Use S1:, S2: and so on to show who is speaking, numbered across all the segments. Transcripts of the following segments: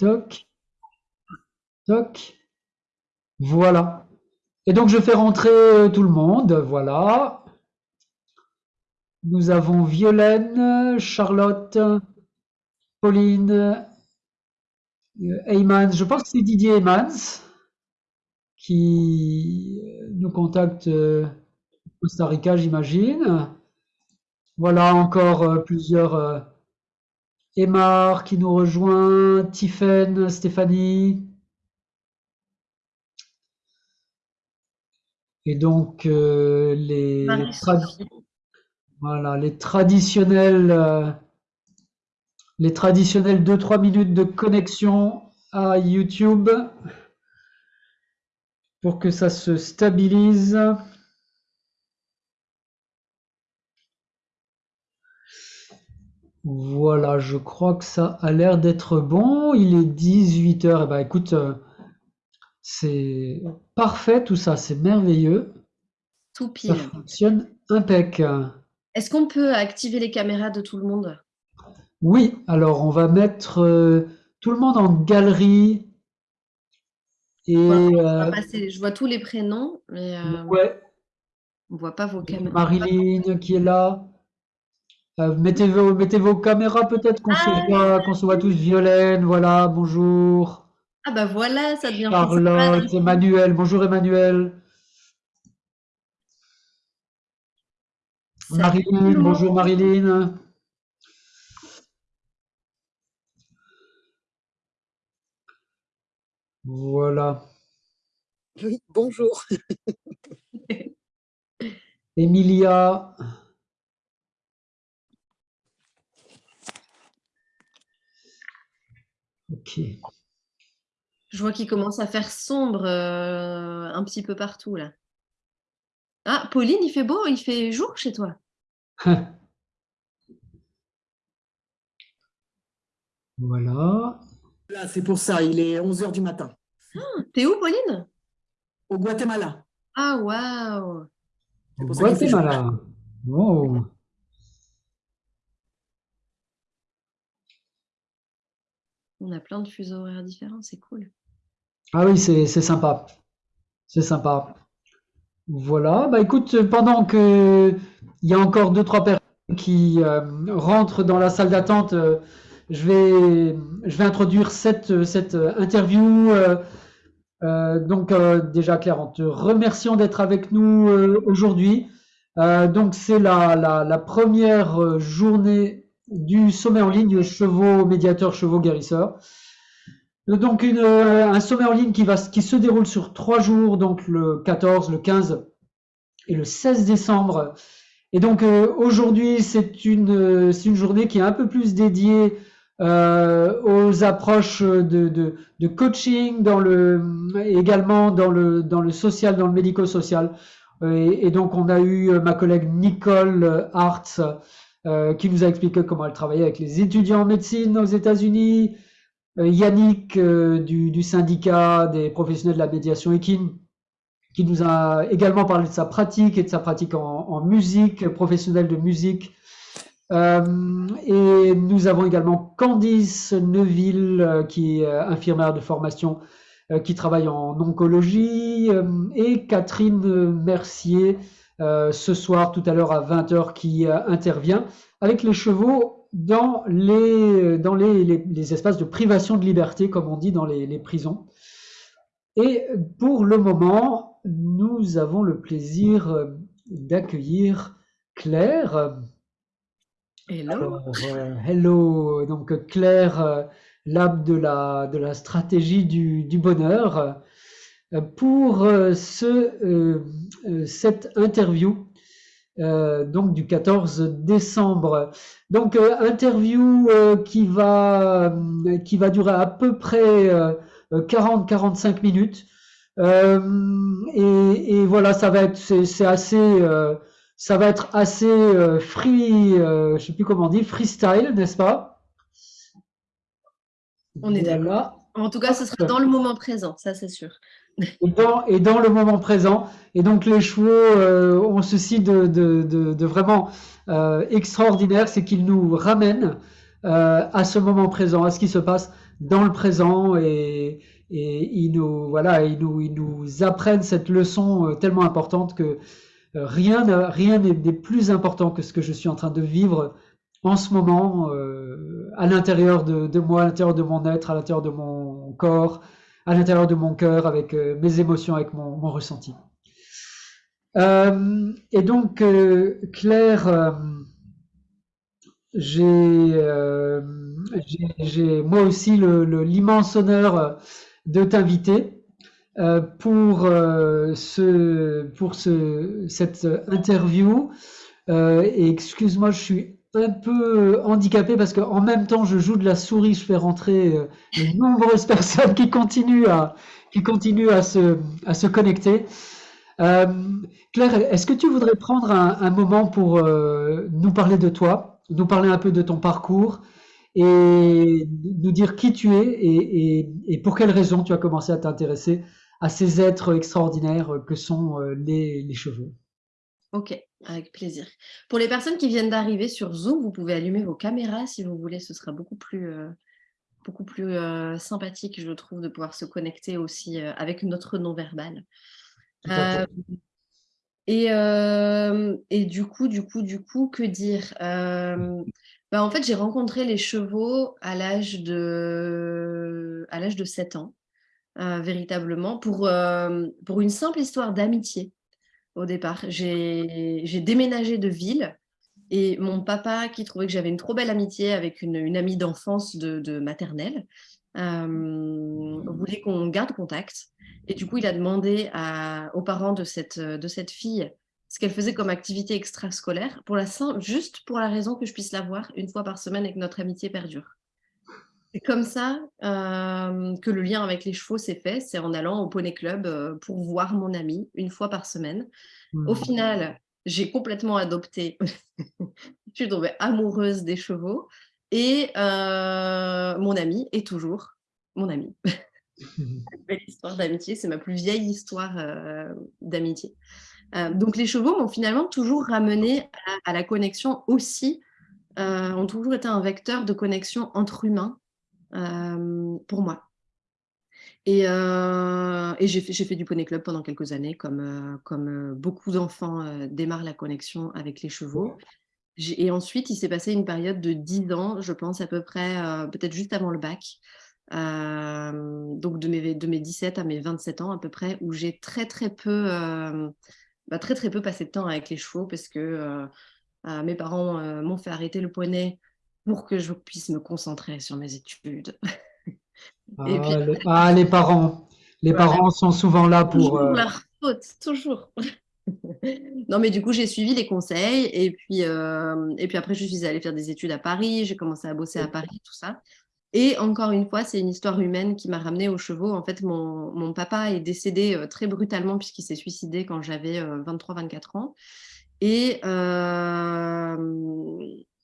S1: Toc. Toc. Voilà. Et donc, je fais rentrer tout le monde. Voilà. Nous avons Violaine, Charlotte, Pauline, Eymans. Je pense que c'est Didier Eymans qui nous contacte Costa Rica, j'imagine. Voilà encore euh, plusieurs euh, Emar qui nous rejoint, Tiffen, Stéphanie. Et donc euh, les, voilà, les traditionnels les traditionnels 2-3 minutes de connexion à YouTube pour que ça se stabilise. Voilà, je crois que ça a l'air d'être bon. Il est 18h. Eh ben, écoute, euh, c'est parfait tout ça, c'est merveilleux.
S2: Tout pile. Ça
S1: fonctionne impec.
S2: Est-ce qu'on peut activer les caméras de tout le monde?
S1: Oui, alors on va mettre euh, tout le monde en galerie.
S2: Et, euh, je vois tous les prénoms, mais
S1: ouais.
S2: on voit pas vos caméras.
S1: Marilyn qui est là. Euh, mettez, vos, mettez vos caméras peut-être qu'on se, voit, qu'on se voit tous. Violaine, voilà, bonjour.
S2: Ah bah voilà, ça devient
S1: Charlotte, Emmanuel, bonjour Emmanuel. Marilyn, bonjour Marilyn. Voilà.
S3: Oui, bonjour.
S1: Emilia. Ok.
S2: Je vois qu'il commence à faire sombre euh, un petit peu partout là. Ah, Pauline, il fait beau, il fait jour chez toi.
S1: voilà.
S3: Là, c'est pour ça, il est 11h du matin.
S2: Ah, T'es où, Pauline?
S3: Au Guatemala.
S2: Ah, waouh
S1: Au Guatemala. Wow.
S2: On a plein de fuseaux horaires différents, c'est cool.
S1: Ah oui, c'est sympa. C'est sympa. Voilà, bah écoute, pendant que il y a encore deux, trois personnes qui euh, rentrent dans la salle d'attente, euh, je, vais, introduire cette, cette interview. Euh, donc déjà Claire, en te remerciant d'être avec nous aujourd'hui. donc c'est la, première journée du sommet en ligne chevaux médiateurs, chevaux guérisseurs. Donc une, euh, un sommet en ligne qui, va, qui se déroule sur trois jours, donc le 14, le 15 et le 16 décembre. Et donc euh, aujourd'hui, c'est une, une journée qui est un peu plus dédiée euh, aux approches de, de, de, coaching, dans le, également dans le, dans le social, dans le médico-social. Et, et, donc on a eu ma collègue Nicole Hartz euh, qui nous a expliqué comment elle travaillait avec les étudiants en médecine aux États-Unis. Euh, Yannick euh, du, syndicat des professionnels de la médiation équine, qui nous a également parlé de sa pratique et de sa pratique en, musique, professionnelle de musique. Euh, et nous avons également Candice Neuville, qui est infirmière de formation, qui travaille en oncologie, et Catherine Mercier, euh, ce soir, tout à l'heure à 20h, qui euh, intervient avec les chevaux dans les, dans les, les, espaces de privation de liberté, comme on dit dans les, prisons. Et pour le moment, nous avons le plaisir euh, d'accueillir Claire.
S2: Hello.
S1: hello. Donc Claire, l'âme de la, de la stratégie du, du bonheur pour euh, ce, euh, euh, cette interview donc du 14 décembre. Donc interview qui va qui va durer à peu près 40-45 minutes. Et, et, voilà, ça va être c'est assez ça va être assez free, je sais plus comment on dit, freestyle, n'est-ce pas?
S2: On est d'accord. En tout cas, ce sera dans le moment présent, ça c'est sûr
S1: et dans, le moment présent. Et donc les chevaux euh, ont ceci de, vraiment euh, extraordinaire, c'est qu'ils nous ramènent à ce moment présent, à ce qui se passe dans le présent et, et ils nous, voilà, ils nous, ils nous apprennent cette leçon tellement importante que rien, rien n'est plus important que ce que je suis en train de vivre en ce moment à l'intérieur de, moi, à l'intérieur de mon être, à l'intérieur de mon corps, à l'intérieur de mon cœur, avec mes émotions, avec mon, ressenti. Euh, et donc, euh, Claire, euh, j'ai moi aussi l'immense honneur de t'inviter pour, ce, pour ce, cette interview. excuse-moi, je suis un peu handicapé parce qu'en même temps, je joue de la souris, je fais rentrer de nombreuses personnes qui continuent à, qui continuent à, se, à se connecter. Euh, Claire, est-ce que tu voudrais prendre un, moment pour euh, nous parler de toi, nous parler un peu de ton parcours et nous dire qui tu es et, pour quelles raisons tu as commencé à t'intéresser à ces êtres extraordinaires que sont euh, les, chevaux?
S2: Ok, avec plaisir. Pour les personnes qui viennent d'arriver sur Zoom, vous pouvez allumer vos caméras si vous voulez, ce sera beaucoup plus, beaucoup plus sympathique, je trouve, de pouvoir se connecter aussi avec notre non-verbal. Euh, et, euh, et, du coup, du coup, du coup, que dire euh, bah, En fait, j'ai rencontré les chevaux à l'âge de, à de 7 ans, véritablement, pour, pour une simple histoire d'amitié au départ. J'ai déménagé de ville et mon papa, qui trouvait que j'avais une trop belle amitié avec une, amie d'enfance de, maternelle, voulait qu'on garde contact. Et du coup, il a demandé aux parents de cette, de cette fille ce qu'elle faisait comme activité extrascolaire, pour la, juste pour la raison que je puisse la voir une fois par semaine et que notre amitié perdure. C'est comme ça euh, que le lien avec les chevaux s'est fait, c'est en allant au Poney Club euh, pour voir mon ami une fois par semaine. Au mmh. final, j'ai complètement adopté, je suis tombée amoureuse des chevaux et euh, mon ami est toujours mon ami. belle histoire d'amitié, c'est ma plus vieille histoire d'amitié. Donc les chevaux m'ont finalement toujours ramené à, la connexion aussi, ont toujours été un vecteur de connexion entre humains pour moi. Et, et j'ai fait, du poney club pendant quelques années, comme, comme beaucoup d'enfants démarrent la connexion avec les chevaux. Et ensuite, il s'est passé une période de 10 ans, je pense à peu près, peut-être juste avant le bac, euh, donc de mes, de mes 17 à mes 27 ans à peu près, où j'ai très très peu, euh, bah, très très peu passé de temps avec les chevaux parce que euh, mes parents m'ont fait arrêter le poney pour que je puisse me concentrer sur mes études.
S1: ah, ah, les parents, les parents sont souvent là pour.
S2: Toujours leur faute, toujours. non, mais du coup, j'ai suivi les conseils et puis, et puis après, je suis allée faire des études à Paris, j'ai commencé à bosser à Paris, tout ça. Et encore une fois, c'est une histoire humaine qui m'a ramenée aux chevaux. En fait, mon, mon papa est décédé euh, très brutalement puisqu'il s'est suicidé quand j'avais 23-24 euh, ans. Et, euh,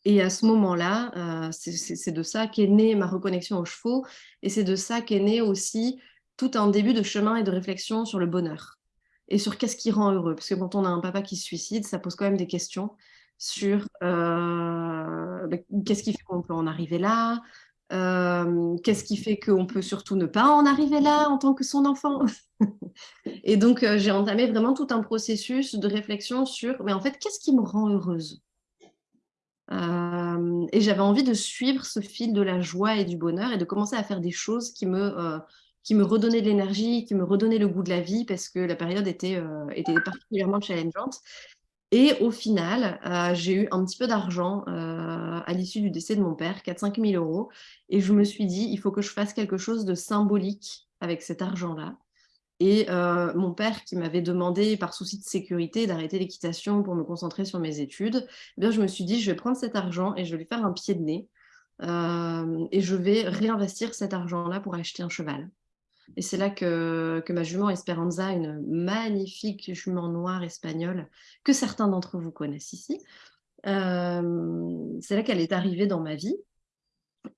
S2: et à ce moment-là, c'est de ça qu'est née ma reconnexion aux chevaux. Et c'est de ça qu'est né aussi tout un début de chemin et de réflexion sur le bonheur et sur qu'est-ce qui rend heureux. Parce que quand on a un papa qui se suicide, ça pose quand même des questions sur bah, qu'est-ce qui fait qu'on peut en arriver là, Qu'est-ce qui fait qu'on peut surtout ne pas en arriver là en tant que son enfant Et donc, j'ai entamé vraiment tout un processus de réflexion sur, mais en fait, qu'est-ce qui me rend heureuse? Et j'avais envie de suivre ce fil de la joie et du bonheur et de commencer à faire des choses qui me, qui me redonnaient de l'énergie, qui me redonnaient le goût de la vie parce que la période était, était particulièrement challengeante. Et au final, euh, j'ai eu un petit peu d'argent euh, à l'issue du décès de mon père, 4-5 000 euros. Et je me suis dit, il faut que je fasse quelque chose de symbolique avec cet argent-là. Et euh, mon père, qui m'avait demandé, par souci de sécurité, d'arrêter l'équitation pour me concentrer sur mes études, eh bien, je me suis dit, je vais prendre cet argent et je vais lui faire un pied de nez. et je vais réinvestir cet argent-là pour acheter un cheval. Et c'est là que, ma jument Esperanza, une magnifique jument noire espagnole, que certains d'entre vous connaissent ici, euh, c'est là qu'elle est arrivée dans ma vie.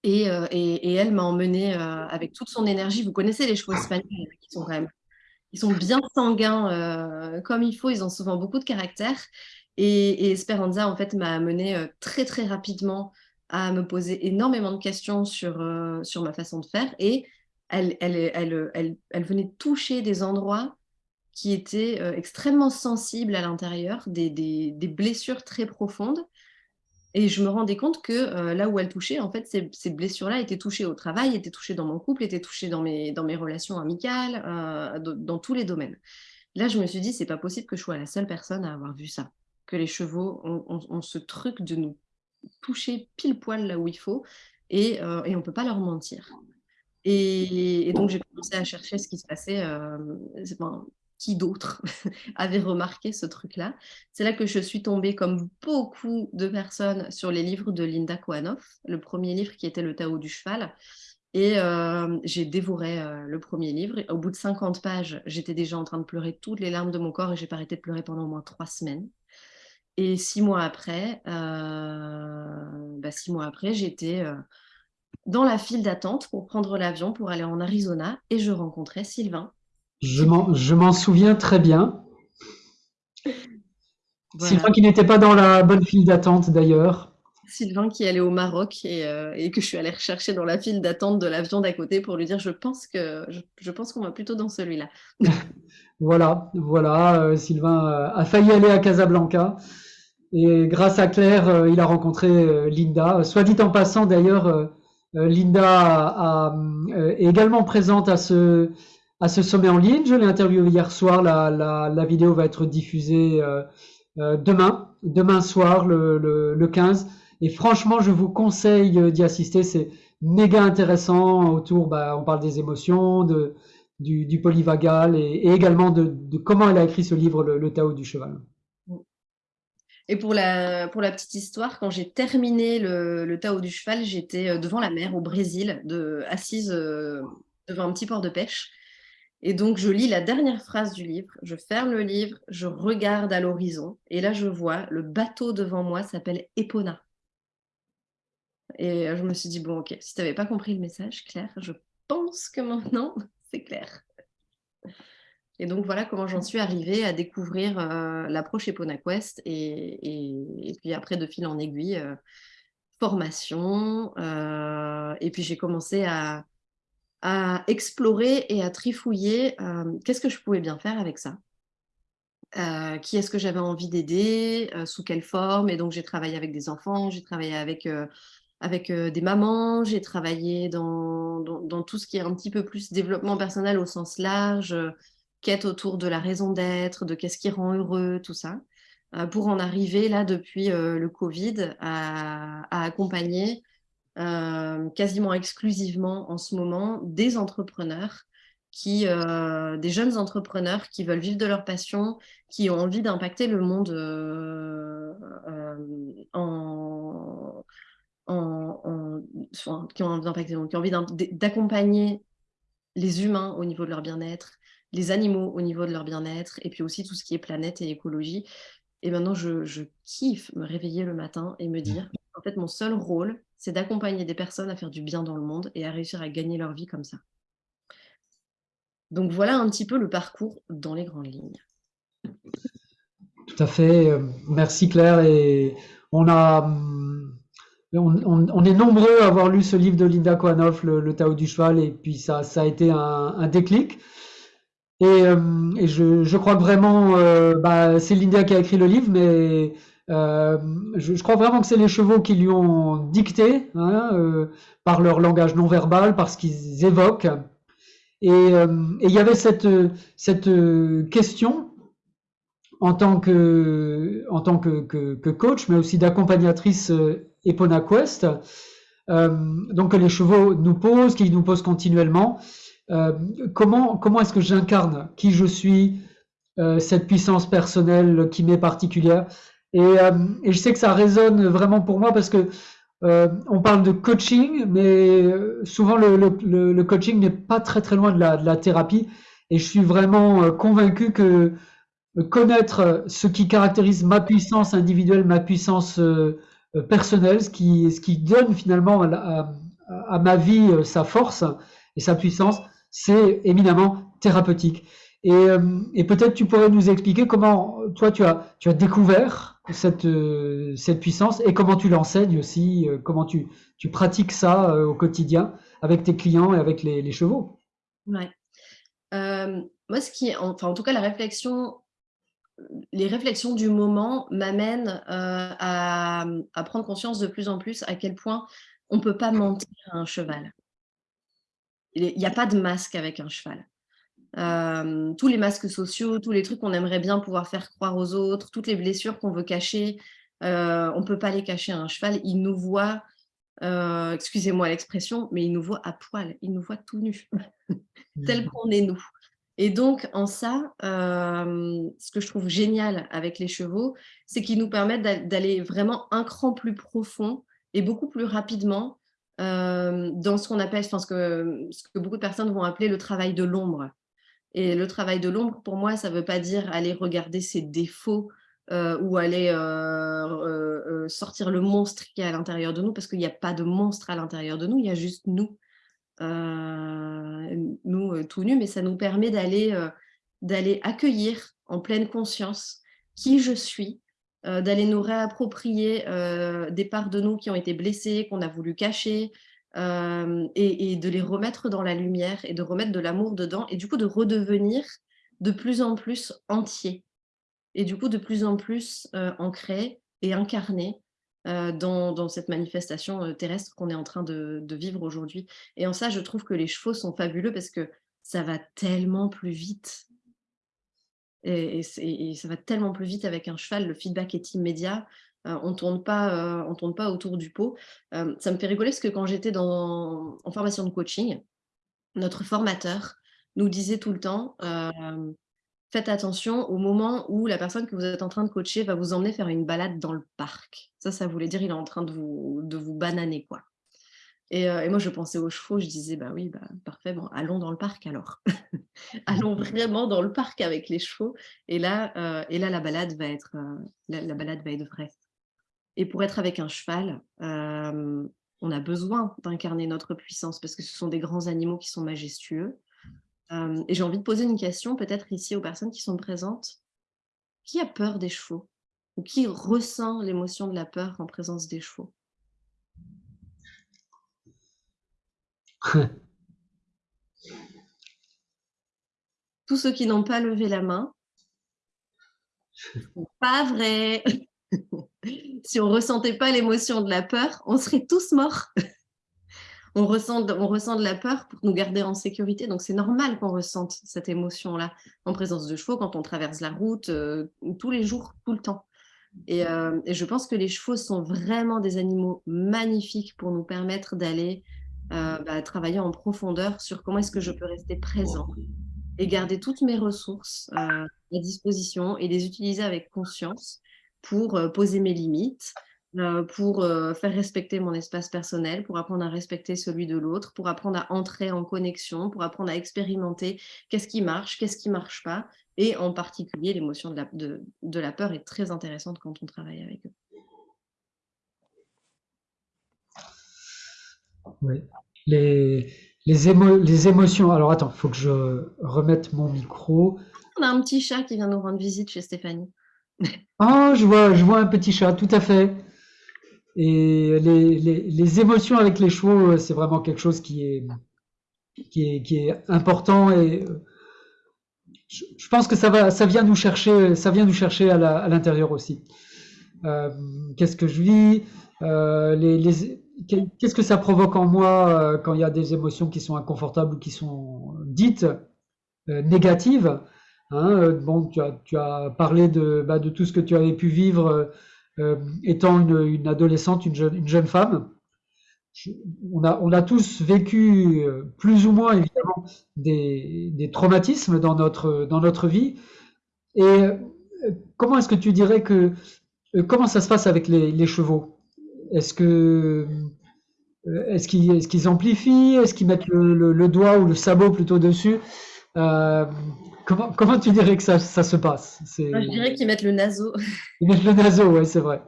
S2: Et, euh, elle m'a emmenée euh, avec toute son énergie. Vous connaissez les chevaux espagnols qui sont quand même ils sont bien sanguins comme il faut, ils ont souvent beaucoup de caractère. Et, Esperanza, en fait, m'a amenée très, très rapidement à me poser énormément de questions sur, euh, sur ma façon de faire et elle, elle, elle, elle, venait toucher des endroits qui étaient euh, extrêmement sensibles à l'intérieur, des, des, blessures très profondes. Et je me rendais compte que euh, là où elle touchait, en fait, ces, blessures-là étaient touchées au travail, étaient touchées dans mon couple, étaient touchées dans mes, dans mes relations amicales, euh, dans tous les domaines. Là, je me suis dit, c'est pas possible que je sois la seule personne à avoir vu ça, que les chevaux ont, ce truc de nous toucher pile poil là où il faut et, euh, et on peut pas leur mentir. Et, donc j'ai commencé à chercher ce qui se passait. Qui d'autre avait remarqué ce truc-là. C'est là que je suis tombée, comme beaucoup de personnes, sur les livres de Linda Kohanov, le premier livre qui était Le Tao du cheval. Et euh, j'ai dévoré euh, le premier livre. Au bout de 50 pages, j'étais déjà en train de pleurer toutes les larmes de mon corps et j'ai pas arrêté de pleurer pendant au moins trois semaines. Et six mois après, euh, bah, six mois après, j'étais dans la file d'attente pour prendre l'avion pour aller en Arizona et je rencontrais Sylvain,
S1: je m'en souviens très bien.
S2: Voilà.
S1: Sylvain qui n'était pas dans la bonne file d'attente d'ailleurs.
S2: Sylvain qui allait au Maroc et, euh, et, que je suis allée rechercher dans la file d'attente de l'avion d'à côté pour lui dire je pense que je, je pense qu'on va plutôt dans celui-là.
S1: voilà, voilà, euh, Sylvain euh, a failli aller à Casablanca et grâce à Claire, euh, il a rencontré Linda. Soit dit en passant d'ailleurs, Linda a, a, est également présente à ce à ce sommet en ligne. Je l'ai interviewé hier soir. La, la, vidéo va être diffusée euh, euh, demain, demain soir, le, le, le, 15. Et franchement, je vous conseille d'y assister. C'est méga intéressant. Autour, bah, on parle des émotions, de, du, du polyvagal et, également de, comment elle a écrit ce livre, Le, Tao du cheval.
S2: Et pour la, pour la petite histoire, quand j'ai terminé le, le Tao du cheval, j'étais euh, devant la mer au Brésil, assise euh, devant un petit port de pêche. Et donc, je lis la dernière phrase du livre, je ferme le livre, je regarde à l'horizon, et là, je vois le bateau devant moi s'appelle Epona. Et je me suis dit, bon, ok, si tu n'avais pas compris le message, Claire, je pense que maintenant, c'est clair. Et donc, voilà comment j'en suis arrivée à découvrir euh, l'approche Epona Quest, et, puis après, de fil en aiguille, euh, formation, euh, et puis j'ai commencé à à explorer et à trifouiller euh, qu'est-ce que je pouvais bien faire avec ça? Euh, qui est-ce que j'avais envie d'aider, euh, sous quelle forme? Et donc, j'ai travaillé avec des enfants, j'ai travaillé avec, avec des mamans, j'ai travaillé dans, dans, tout ce qui est un petit peu plus développement personnel au sens large, quête autour de la raison d'être, de qu'est-ce qui rend heureux, tout ça, pour en arriver là, depuis le Covid, à accompagner euh, quasiment exclusivement en ce moment des entrepreneurs qui, euh, des jeunes entrepreneurs qui veulent vivre de leur passion, qui ont envie d'impacter le monde euh, en, en, en enfin, qui ont envie d'impacter, qui ont envie d'accompagner les humains au niveau de leur bien-être, les animaux au niveau de leur bien-être, et puis aussi tout ce qui est planète et écologie. Et maintenant, je, je kiffe me réveiller le matin et me dire, en fait, mon seul rôle, c'est d'accompagner des personnes à faire du bien dans le monde et à réussir à gagner leur vie comme ça. Donc voilà un petit peu le parcours dans les grandes lignes.
S1: Tout à fait. Merci Claire. On est nombreux à avoir lu ce livre de Linda Kohanov, le, Tao du cheval, et puis ça, a été un, déclic. Et, euh, je, crois vraiment, euh, bah, c'est Linda qui a écrit le livre, mais euh, je, crois vraiment que c'est les chevaux qui lui ont dicté, hein, euh, par leur langage non verbal, par ce qu'ils évoquent. Et, euh, il y avait cette, question en tant que coach, mais aussi d'accompagnatrice Epona Quest, donc que les chevaux nous posent, qu'ils nous posent continuellement. comment comment est-ce que j'incarne qui je suis, cette puissance personnelle qui m'est particulière? Et, euh, et, je sais que ça résonne vraiment pour moi parce que euh, on parle de coaching, mais euh, souvent le, coaching n'est pas très très loin de la, thérapie. Et je suis vraiment convaincu que connaître ce qui caractérise ma puissance individuelle, ma puissance personnelle, ce qui, ce qui donne finalement à, ma vie sa force et sa puissance, c'est éminemment thérapeutique. Et, et peut-être tu pourrais nous expliquer comment toi tu as, tu as découvert cette, euh, cette puissance et comment tu l'enseignes aussi, euh, comment tu, pratiques ça au quotidien avec tes clients et avec les, chevaux.
S2: Ouais. moi, qui, enfin, en tout cas, la réflexion, les réflexions du moment m'amènent à, à, prendre conscience de plus en plus à quel point on ne peut pas mentir à un cheval. Il n'y a pas de masque avec un cheval tous les masques sociaux, tous les trucs qu'on aimerait bien pouvoir faire croire aux autres, toutes les blessures qu'on veut cacher, on ne peut pas les cacher à un cheval. Il nous voit, excusez-moi l'expression, mais il nous voit à poil, il nous voit tout nu, tel qu'on est nous. Et donc, en ça, ce que je trouve génial avec les chevaux, c'est qu'ils nous permettent d'aller vraiment un cran plus profond et beaucoup plus rapidement dans ce qu'on appelle, je pense que, ce que beaucoup de personnes vont appeler le travail de l'ombre. Et le travail de l'ombre, pour moi, ça ne veut pas dire aller regarder ses défauts euh, ou aller euh, euh, sortir le monstre qui est à l'intérieur de nous, parce qu'il n'y a pas de monstre à l'intérieur de nous, il y a juste nous, nous tout nus, mais ça nous permet d'aller d'aller accueillir en pleine conscience qui je suis, d'aller nous réapproprier des parts de nous qui ont été blessées, qu'on a voulu cacher, et, de les remettre dans la lumière et de remettre de l'amour dedans et du coup de redevenir de plus en plus entier et du coup de plus en plus ancré et incarné dans, cette manifestation terrestre qu'on est en train de, vivre aujourd'hui. Et en ça, je trouve que les chevaux sont fabuleux parce que ça va tellement plus vite. et, ça va tellement plus vite avec un cheval, le feedback est immédiat. Euh, on tourne pas, euh, tourne pas autour du pot. Euh, ça me fait rigoler parce que quand j'étais en formation de coaching, notre formateur nous disait tout le temps faites attention au moment où la personne que vous êtes en train de coacher va vous emmener faire une balade dans le parc. Ça, ça voulait dire il est en train de vous, de vous bananer. quoi. Et, moi, je pensais aux chevaux, je disais, bah oui, bah, parfait, bon, allons dans le parc alors. allons vraiment dans le parc avec les chevaux. Et là, et là la, balade va être, la balade va être vraie. Et pour être avec un cheval, on a besoin d'incarner notre puissance parce que ce sont des grands animaux qui sont majestueux. et j'ai envie de poser une question peut-être ici aux personnes qui sont présentes. Qui a peur des chevaux? Ou qui ressent l'émotion de la peur en présence des chevaux? Tous ceux qui n'ont pas levé la main, pas vrai si on ressentait pas l'émotion de la peur, on serait tous morts. on, ressent, on ressent de la peur pour nous garder en sécurité, donc c'est normal qu'on ressente cette émotion-là en présence de chevaux quand on traverse la route, euh, tous les jours, tout le temps. Euh, et, je pense que les chevaux sont vraiment des animaux magnifiques pour nous permettre d'aller euh, bah, travailler en profondeur sur comment est-ce que je peux rester présent et garder toutes mes ressources à disposition et les utiliser avec conscience pour poser mes limites, pour faire respecter mon espace personnel, pour apprendre à respecter celui de l'autre, pour apprendre à entrer en connexion, pour apprendre à expérimenter qu'est-ce qui marche, qu'est-ce qui ne marche pas. Et en particulier, l'émotion de la, de, la peur est très intéressante quand on travaille avec eux.
S1: Oui. Les, les, les émotions. Alors attends, il faut que je remette mon micro.
S2: On a un petit chat qui vient nous rendre visite chez Stéphanie.
S1: Ah, je vois, je vois un petit chat, tout à fait. Et les, émotions avec les chevaux, c'est vraiment quelque chose qui est, important. Et euh, je, pense que ça, va, ça vient nous chercher, ça vient nous chercher à l'intérieur aussi. Euh, qu'est-ce que je vis euh, Qu'est-ce que ça provoque en moi quand il y a des émotions qui sont inconfortables ou qui sont dites négatives? Hein, euh, bon, tu as, parlé de, bah, de, tout ce que tu avais pu vivre euh, euh, étant une, adolescente, une jeune, une jeune femme. on, a, tous vécu plus ou moins évidemment des, traumatismes dans notre, dans notre vie. Et comment est-ce que tu dirais que comment ça se passe avec les, chevaux? Est-ce que est-ce qu'ils amplifient? Est-ce qu'ils mettent le, doigt ou le sabot plutôt dessus? Comment, tu dirais que ça, se passe?
S2: Je dirais qu'ils mettent le naso.
S1: Ils mettent le naso, oui, c'est vrai.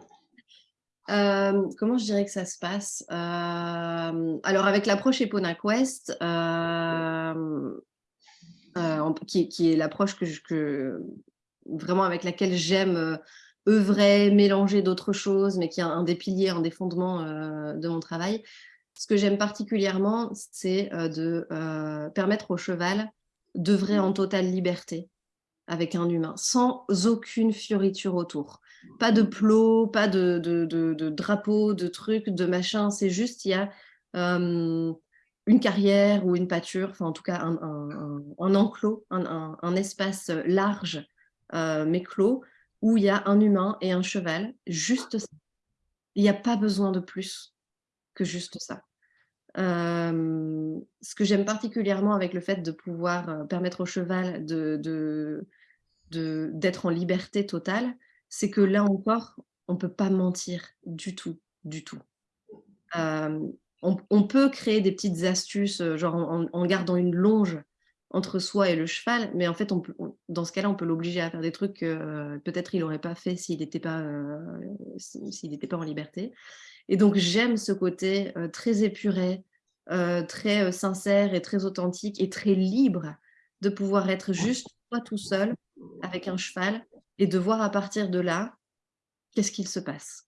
S2: Euh, comment je dirais que ça se passe? Euh, Alors, avec l'approche Eponac West, euh, qui, est l'approche que, que, vraiment avec laquelle j'aime œuvrer, mélanger d'autres choses, mais qui est un des piliers, un des fondements de mon travail. Ce que j'aime particulièrement, c'est de permettre au cheval d'œuvrer en totale liberté avec un humain, sans aucune fioriture autour. Pas de plot, pas de, de, de, drapeau, de trucs, de machin. C'est juste, il y a une carrière ou une pâture, enfin en tout cas un, un, enclos, un, espace large mais clos, où il y a un humain et un cheval, juste ça. Il n'y a pas besoin de plus que juste ça. Ce que j'aime particulièrement avec le fait de pouvoir permettre au cheval de, d'être en liberté totale, c'est que là encore, on ne peut pas mentir du tout, du tout. on, peut créer des petites astuces, genre en, gardant une longe entre soi et le cheval, mais en fait, dans ce cas-là, on peut l'obliger à faire des trucs que peut-être il n'aurait pas fait s'il n'était pas, s'il n'était pas en liberté. Et donc, j'aime ce côté très épuré, très sincère et très authentique et très libre de pouvoir être juste toi tout seul avec un cheval et de voir à partir de là, qu'est-ce qu'il se passe.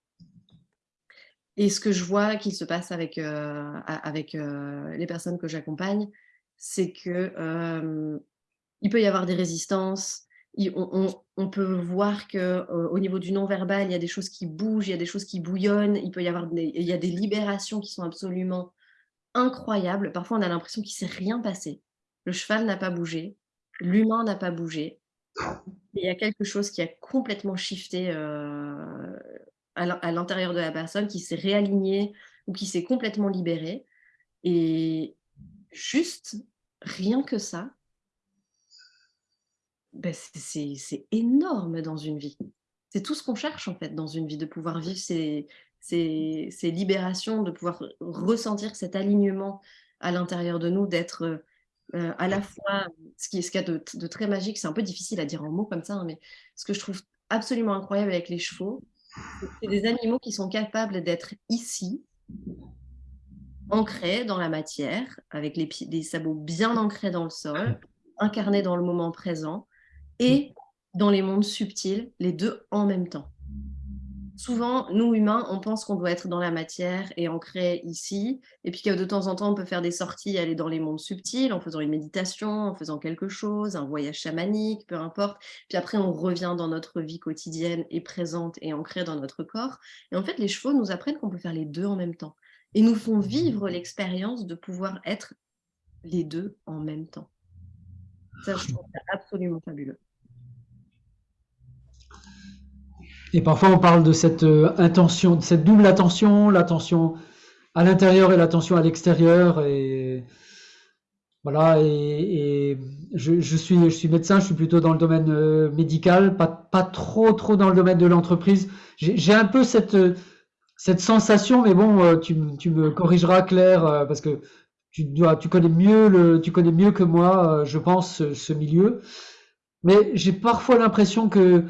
S2: Et ce que je vois qu'il se passe avec, euh, avec euh, les personnes que j'accompagne, c'est que euh, il peut y avoir des résistances, on, peut voir que au niveau du non-verbal, il y a des choses qui bougent, il y a des choses qui bouillonnent, il peut y avoir des, il y a des libérations qui sont absolument incroyables. Parfois, on a l'impression qu'il ne s'est rien passé. Le cheval n'a pas bougé, l'humain n'a pas bougé, il y a quelque chose qui a complètement shifté euh, à l'intérieur de la personne, qui s'est réaligné ou qui s'est complètement libéré. Et juste, rien que ça, ben c'est énorme dans une vie. C'est tout ce qu'on cherche en fait dans une vie, de pouvoir vivre ces, libérations, de pouvoir ressentir cet alignement à l'intérieur de nous, d'être euh, à la fois, ce qui est a de, très magique, c'est un peu difficile à dire en mots comme ça, hein, mais ce que je trouve absolument incroyable avec les chevaux, c'est des animaux qui sont capables d'être ici, ancrés dans la matière, avec les, sabots bien ancrés dans le sol, incarnés dans le moment présent, et dans les mondes subtils, les deux en même temps souvent, nous humains, on pense qu'on doit être dans la matière et ancré ici, et puis que de temps en temps, on peut faire des sorties, aller dans les mondes subtils en faisant une méditation, en faisant quelque chose, un voyage chamanique, peu importe. Puis après, on revient dans notre vie quotidienne et présente et ancrée dans notre corps. Et en fait, les chevaux nous apprennent qu'on peut faire les deux en même temps et nous font vivre l'expérience de pouvoir être les deux en même temps. Ça, je trouve ça absolument fabuleux.
S1: Et parfois, on parle de cette euh, intention, de cette double attention, l'attention à l'intérieur et l'attention à l'extérieur. Et voilà. Et, je, suis, médecin, je suis plutôt dans le domaine euh, médical, pas, pas trop, trop dans le domaine de l'entreprise. J'ai un peu cette, cette sensation, mais bon, euh, tu, tu me corrigeras, Claire, parce que tu, dois, tu connais mieux le, tu connais mieux que moi, je pense, ce milieu. Mais j'ai parfois l'impression que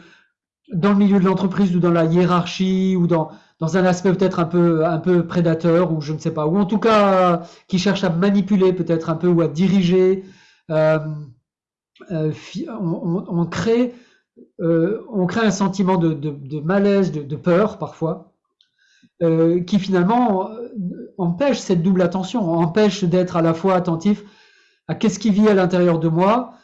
S1: dans le milieu de l'entreprise ou dans la hiérarchie ou dans, dans un aspect peut-être un peu, un peu prédateur ou je ne sais pas, ou en tout cas qui cherche à manipuler peut-être un peu ou à diriger. Euh, euh, on, crée, euh, on crée un sentiment de, de, malaise, de, de, peur parfois, qui finalement empêche cette double attention, empêche d'être à la fois attentif à qu'est-ce qui vit à l'intérieur de moi,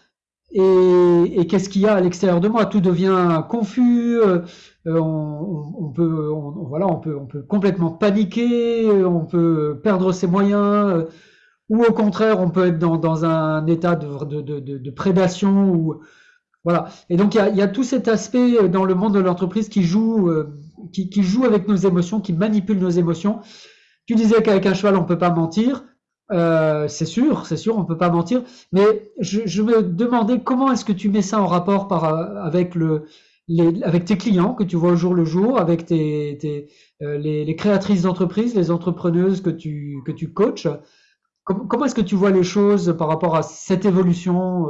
S1: et, qu'est-ce qu'il y a à l'extérieur de moi? Tout devient confus. Euh, on, peut, voilà, on peut, on peut complètement paniquer. On peut perdre ses moyens. Euh, ou au contraire, on peut être dans, un état de, de, prédation. Ou, voilà. Et donc, il y, a, tout cet aspect dans le monde de l'entreprise qui joue, euh, qui, qui joue avec nos émotions, qui manipule nos émotions. Tu disais qu'avec un cheval, on peut pas mentir. Euh, c'est sûr, c'est sûr, on peut pas mentir. Mais je, me demandais comment est-ce que tu mets ça en rapport euh, avec le, avec tes clients que tu vois au jour le jour, avec tes, euh, les, créatrices d'entreprise, les entrepreneuses que tu que tu coaches. comment est-ce que tu vois les choses par rapport à cette évolution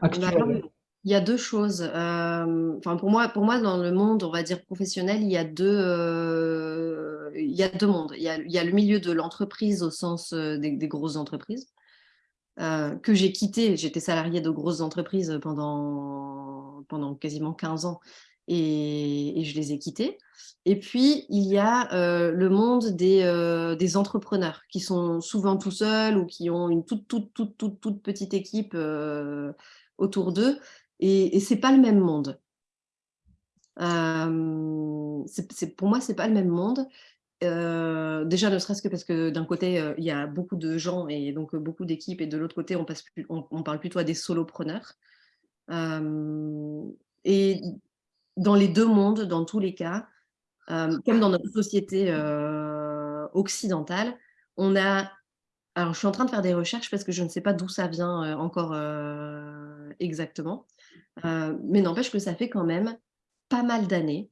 S1: actuelle?
S2: Il y a deux choses. pour moi, pour moi, dans le monde, on va dire professionnel, il y a deux, il y a deux mondes. Il y a, y a le milieu de l'entreprise au sens des, grosses entreprises. que j'ai quitté. J'étais salariée de grosses entreprises pendant, pendant quasiment 15 ans et, je les ai quittés. Et puis, il y a le monde des, des, entrepreneurs qui sont souvent tout seuls ou qui ont une toute, toute, toute, toute, toute petite équipe autour d'eux. Et, et c'est pas le même monde. c'est pour moi, c'est pas le même monde. Déjà, ne serait-ce que parce que d'un côté, il y a beaucoup de gens et donc beaucoup d'équipes, et de l'autre côté, on, on, parle plutôt à des solopreneurs. et dans les deux mondes, dans tous les cas, comme dans notre société occidentale, on a alors, je suis en train de faire des recherches parce que je ne sais pas d'où ça vient encore exactement. mais n'empêche que ça fait quand même pas mal d'années,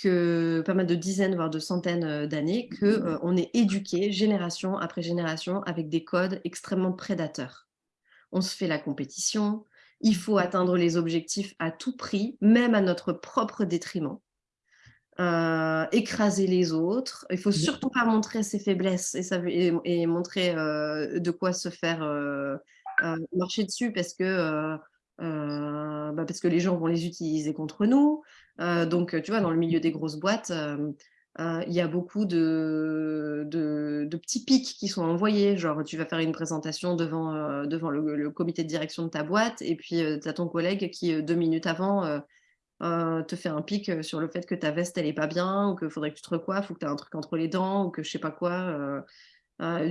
S2: que pas mal de dizaines, voire de centaines d'années, qu'on on est éduqué génération après génération avec des codes extrêmement prédateurs. On se fait la compétition, il faut atteindre les objectifs à tout prix, même à notre propre détriment. Euh, écraser les autres. Il faut surtout pas montrer ses faiblesses et, ça, et, montrer euh, de quoi se faire euh, marcher dessus parce que, bah, parce que les gens vont les utiliser contre nous. Donc, tu vois, dans le milieu des grosses boîtes, il y a beaucoup de, petits pics qui sont envoyés. Genre, tu vas faire une présentation devant, le, comité de direction de ta boîte et puis tu as ton collègue qui, deux minutes avant, euh, te fait un pic euh, sur le fait que ta veste elle est pas bien ou qu'il faudrait que tu te recoiffes ou que tu as un truc entre les dents ou que je sais pas quoi. Euh,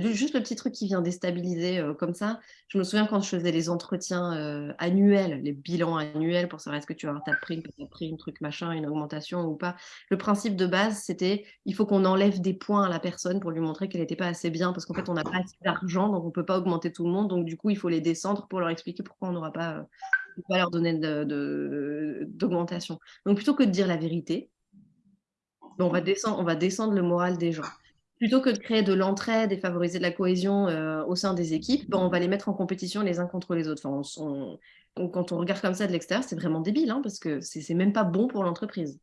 S2: juste le petit truc qui vient déstabiliser comme ça. Je me souviens quand je faisais les entretiens annuels, les bilans annuels pour savoir est-ce que tu as, pris, as pris un truc machin, une augmentation ou pas. Le principe de base, c'était il faut qu'on enlève des points à la personne pour lui montrer qu'elle n'était pas assez bien parce qu'en fait on n'a pas assez d'argent donc on peut pas augmenter tout le monde donc du coup il faut les descendre pour leur expliquer pourquoi on n'aura pas pas leur donner d'augmentation. De, Donc plutôt que de dire la vérité, on va, descendre, on va descendre le moral des gens. Plutôt que de créer de l'entraide et favoriser de la cohésion euh, au sein des équipes, ben, on va les mettre en compétition les uns contre les autres. Enfin, quand on regarde comme ça de l'extérieur, c'est vraiment débile, hein, parce que c'est même pas bon pour l'entreprise.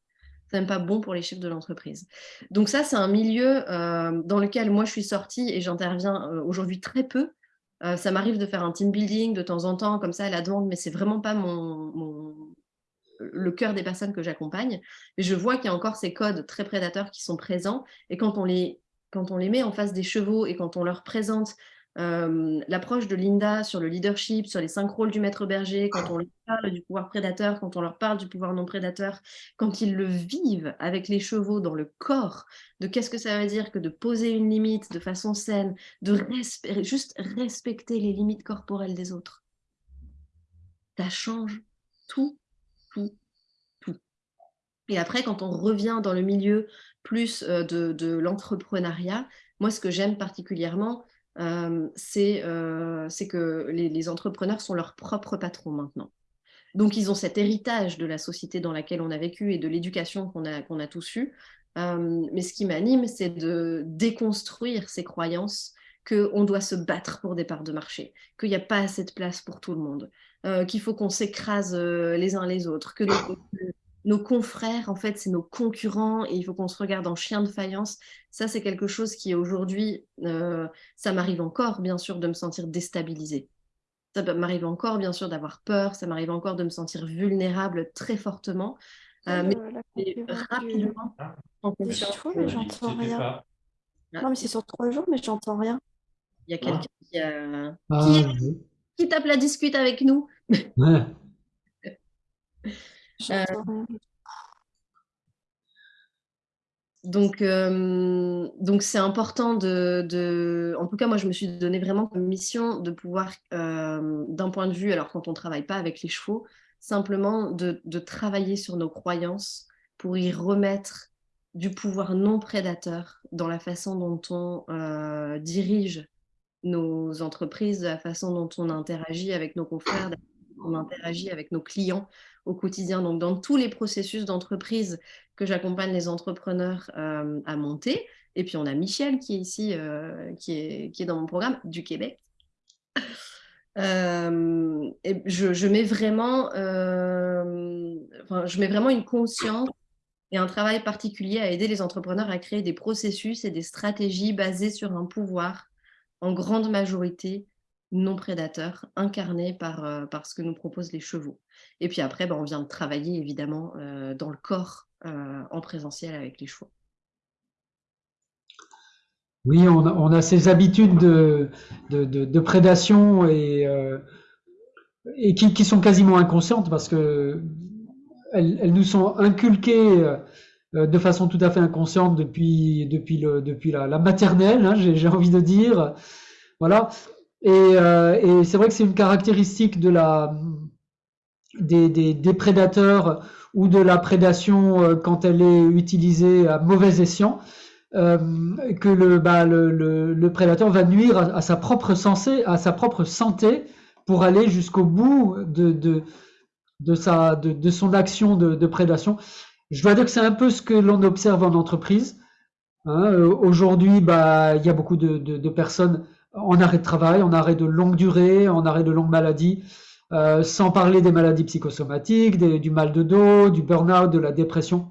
S2: C'est même pas bon pour les chiffres de l'entreprise. Donc ça, c'est un milieu euh, dans lequel moi je suis sortie et j'interviens euh, aujourd'hui très peu, ça m'arrive de faire un team building de temps en temps, comme ça, à la demande, mais c'est vraiment pas mon, le cœur des personnes que j'accompagne. Je vois qu'il y a encore ces codes très prédateurs qui sont présents. Et quand on les, quand on les met en face des chevaux et quand on leur présente l'approche de Linda sur le leadership, sur les cinq rôles du maître berger, quand on leur parle du pouvoir prédateur, quand on leur parle du pouvoir non prédateur, quand ils le vivent avec les chevaux dans le corps, de qu'est-ce que ça veut dire que de poser une limite de façon saine, de juste respecter les limites corporelles des autres. Ça change tout, tout, tout. Et après, quand on revient dans le milieu plus de, de l'entrepreneuriat, moi, ce que j'aime particulièrement, c'est que les, entrepreneurs sont leurs propres patrons maintenant. Donc, ils ont cet héritage de la société dans laquelle on a vécu et de l'éducation qu'on a, qu'on a tous eue. mais ce qui m'anime, c'est de déconstruire ces croyances qu'on doit se battre pour des parts de marché, qu'il n'y a pas assez de place pour tout le monde, qu'il faut qu'on s'écrase les uns les autres, que nos confrères, en fait, c'est nos concurrents et il faut qu'on se regarde en chien de faïence. Ça, c'est quelque chose qui aujourd'hui, euh, ça m'arrive encore, bien sûr, de me sentir déstabilisée. Ça m'arrive encore, bien sûr, d'avoir peur. Ça m'arrive encore de me sentir vulnérable très fortement. Euh, mais rapidement,
S4: mais j'entends rien. Ah. Non, mais c'est sur trois jours, mais j'entends rien.
S2: Il y a quelqu'un qui, ah, qui, tape la discute avec nous. Euh, donc, euh, donc c'est important de, En tout cas, moi, je me suis donné vraiment comme mission de pouvoir, euh, d'un point de vue, alors quand on ne travaille pas avec les chevaux, simplement de, travailler sur nos croyances pour y remettre du pouvoir non prédateur dans la façon dont on dirige nos entreprises, la façon dont on interagit avec nos confrères, on interagit avec nos clients au quotidien. Donc, dans tous les processus d'entreprise que j'accompagne les entrepreneurs euh, à monter. Et puis, on a Michel qui est ici, euh, qui, est, dans mon programme du Québec. Euh, je, mets vraiment, je mets vraiment une conscience et un travail particulier à aider les entrepreneurs à créer des processus et des stratégies basées sur un pouvoir en grande majorité non prédateur incarné par, par ce que nous proposent les chevaux. Et puis après, ben, on vient de travailler évidemment dans le corps en présentiel avec les chevaux.
S1: Oui, on a, ces habitudes de, de, prédation et, et qui, sont quasiment inconscientes parce que elles, nous sont inculquées de façon tout à fait inconsciente depuis, depuis, le, depuis la, maternelle, hein, j'ai envie de dire. Voilà. Et, et c'est vrai que c'est une caractéristique de la, des, des, des, prédateurs ou de la prédation quand elle est utilisée à mauvais escient. Euh, que le, bah, le, le, prédateur va nuire à, sa propre à sa propre santé pour aller jusqu'au bout de, de, de, sa, de, de son action de, de, prédation. Je dois dire que c'est un peu ce que l'on observe en entreprise. Hein. Euh, aujourd'hui, bah, il y a beaucoup de, personnes en arrêt de travail, en arrêt de longue durée, en arrêt de longue maladie, euh, sans parler des maladies psychosomatiques, du mal de dos, du burn-out, de la dépression.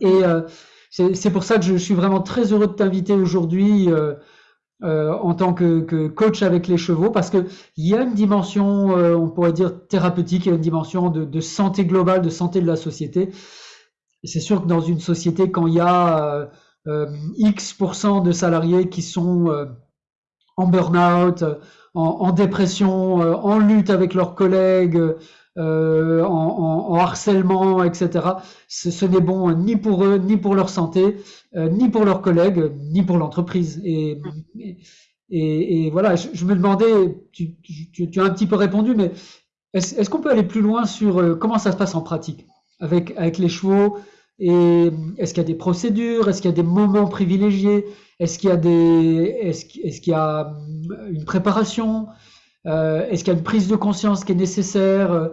S1: Et euh, c'est pour ça que je, suis vraiment très heureux de t'inviter aujourd'hui euh, euh, en tant que, coach avec les chevaux, parce qu'il y a une dimension, euh, on pourrait dire thérapeutique, il y a une dimension de, santé globale, de santé de la société. C'est sûr que dans une société, quand il y a X% de salariés qui sont en burn-out, en, dépression, en lutte avec leurs collègues, euh, en, harcèlement, etc. Ce, n'est bon ni pour eux, ni pour leur santé, euh, ni pour leurs collègues, ni pour l'entreprise. Et, et, voilà, je, me demandais, tu, tu, as un petit peu répondu, mais est-ce qu'on peut aller plus loin sur euh, comment ça se passe en pratique avec, avec les chevaux? Et est-ce qu'il y a des procédures? Est-ce qu'il y a des moments privilégiés? Est-ce qu'il y a des est-ce, qu'il y a une préparation euh, est-ce qu'il y a une prise de conscience qui est nécessaire euh,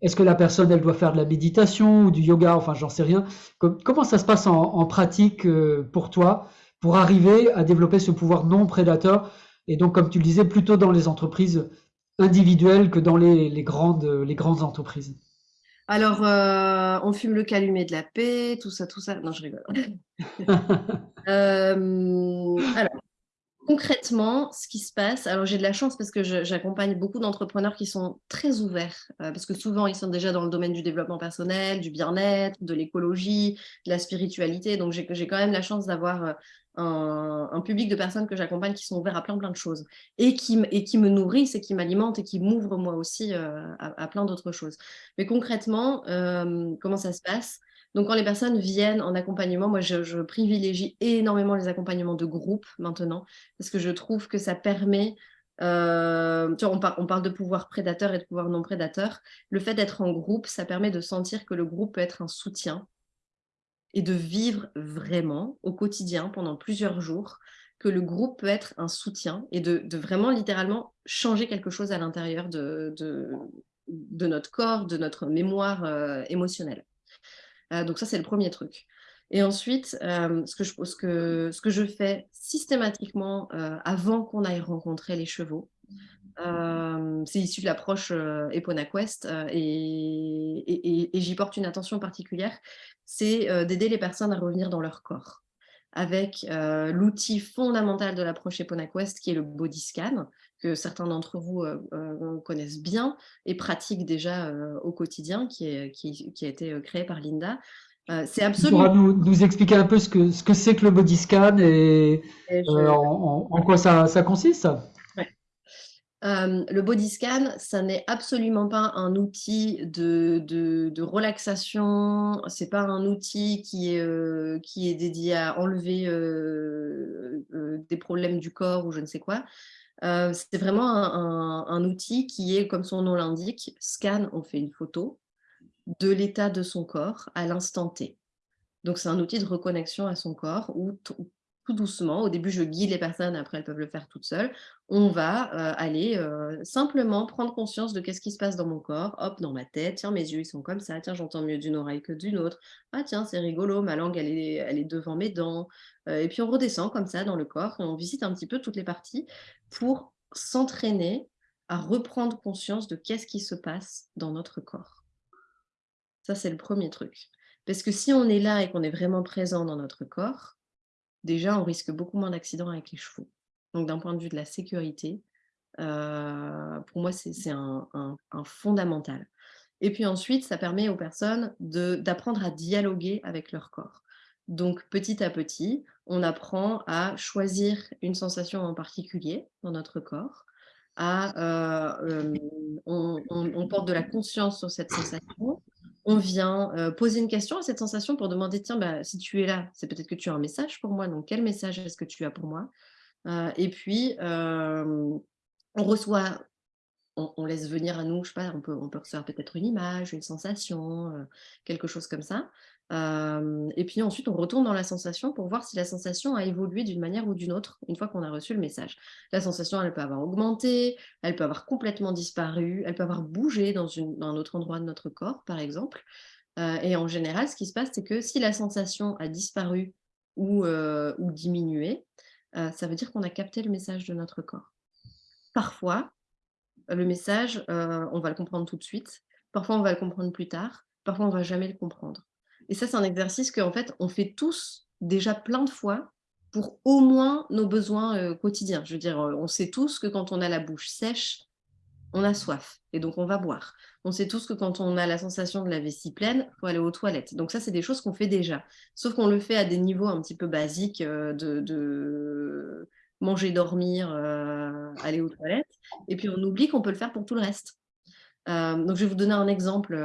S1: Est-ce que la personne, elle doit faire de la méditation ou du yoga Enfin, j'en sais rien. Comment ça se passe en, pratique euh, pour toi pour arriver à développer ce pouvoir non prédateur Et donc, comme tu le disais, plutôt dans les entreprises individuelles que dans les, grandes, les grandes entreprises?
S2: Alors, on fume le calumet de la paix, tout ça, tout ça. Non, je rigole. alors, concrètement, ce qui se passe, alors j'ai de la chance parce que j'accompagne beaucoup d'entrepreneurs qui sont très ouverts, euh, parce que souvent ils sont déjà dans le domaine du développement personnel, du bien-être, de l'écologie, de la spiritualité. Donc j'ai quand même la chance d'avoir euh, un, public de personnes que j'accompagne qui sont ouverts à plein plein de choses et qui, me nourrissent et qui m'alimentent et qui m'ouvrent moi aussi euh, à, plein d'autres choses. Mais concrètement, comment ça se passe? Donc, quand les personnes viennent en accompagnement, moi, je, privilégie énormément les accompagnements de groupe maintenant, parce que je trouve que ça permet, euh, tu vois, on, on, parle de pouvoir prédateur et de pouvoir non prédateur. Le fait d'être en groupe, ça permet de sentir que le groupe peut être un soutien et de vivre vraiment au quotidien pendant plusieurs jours, que le groupe peut être un soutien et de, vraiment littéralement changer quelque chose à l'intérieur de, notre corps, de notre mémoire euh, émotionnelle. Euh, donc ça, c'est le premier truc. Et ensuite, euh, ce, que je, fais systématiquement avant qu'on aille rencontrer les chevaux, c'est issu de l'approche EponaQuest et, et, et j'y porte une attention particulière, c'est d'aider les personnes à revenir dans leur corps avec l'outil fondamental de l'approche EponaQuest qui est le body scan, que certains d'entre vous connaissent bien et pratiquent déjà au quotidien, qui, est, qui, a été créé par Linda. c'est absolument...
S1: Tu pourras nous, expliquer un peu ce que c'est ce que, le body scan et, en, quoi ça, ça consiste?
S2: Le body scan, ça n'est absolument pas un outil de, de, de relaxation, c'est pas un outil qui est, qui est dédié à enlever des problèmes du corps ou je ne sais quoi. c'est vraiment un, un, outil qui est, comme son nom l'indique, scan, on fait une photo de l'état de son corps à l'instant T. Donc c'est un outil de reconnexion à son corps où doucement. Au début, je guide les personnes, après, elles peuvent le faire toutes seules. On va euh, aller euh, simplement prendre conscience de qu'est-ce qui se passe dans mon corps. Hop, dans ma tête, tiens, mes yeux, ils sont comme ça. Tiens, j'entends mieux d'une oreille que d'une autre. Ah, tiens, c'est rigolo, ma langue, elle est, elle est devant mes dents. Euh, et puis, on redescend comme ça dans le corps et on visite un petit peu toutes les parties pour s'entraîner à reprendre conscience de qu'est-ce qui se passe dans notre corps. Ça, c'est le premier truc. Parce que si on est là et qu'on est vraiment présent dans notre corps, déjà, on risque beaucoup moins d'accidents avec les chevaux. Donc, d'un point de vue de la sécurité, pour moi, c'est un, fondamental. Et puis ensuite, ça permet aux personnes d'apprendre à dialoguer avec leur corps. Donc, petit à petit, on apprend à choisir une sensation en particulier dans notre corps, à, on, porte de la conscience sur cette sensation, on vient poser une question à cette sensation pour demander, tiens, bah, si tu es là, c'est peut-être que tu as un message pour moi, donc quel message est-ce que tu as pour moi? Et puis, on reçoit, on, laisse venir à nous, je sais pas, on peut, peut recevoir peut-être une image, une sensation, quelque chose comme ça et puis ensuite, on retourne dans la sensation pour voir si la sensation a évolué d'une manière ou d'une autre, une fois qu'on a reçu le message. La sensation, elle peut avoir augmenté, elle peut avoir complètement disparu, elle peut avoir bougé dans, un autre endroit de notre corps, par exemple. et en général, ce qui se passe, c'est que si la sensation a disparu ou diminué, ça veut dire qu'on a capté le message de notre corps. Parfois, le message, on va le comprendre tout de suite. Parfois, on va le comprendre plus tard. Parfois, on va jamais le comprendre. Et ça, c'est un exercice qu'en fait, on fait tous déjà plein de fois pour au moins nos besoins quotidiens. Je veux dire, on sait tous que quand on a la bouche sèche, on a soif et donc on va boire. On sait tous que quand on a la sensation de la vessie pleine, il faut aller aux toilettes. Donc ça, c'est des choses qu'on fait déjà. Sauf qu'on le fait à des niveaux un petit peu basiques de, manger, dormir, aller aux toilettes. Et puis on oublie qu'on peut le faire pour tout le reste. donc je vais vous donner un exemple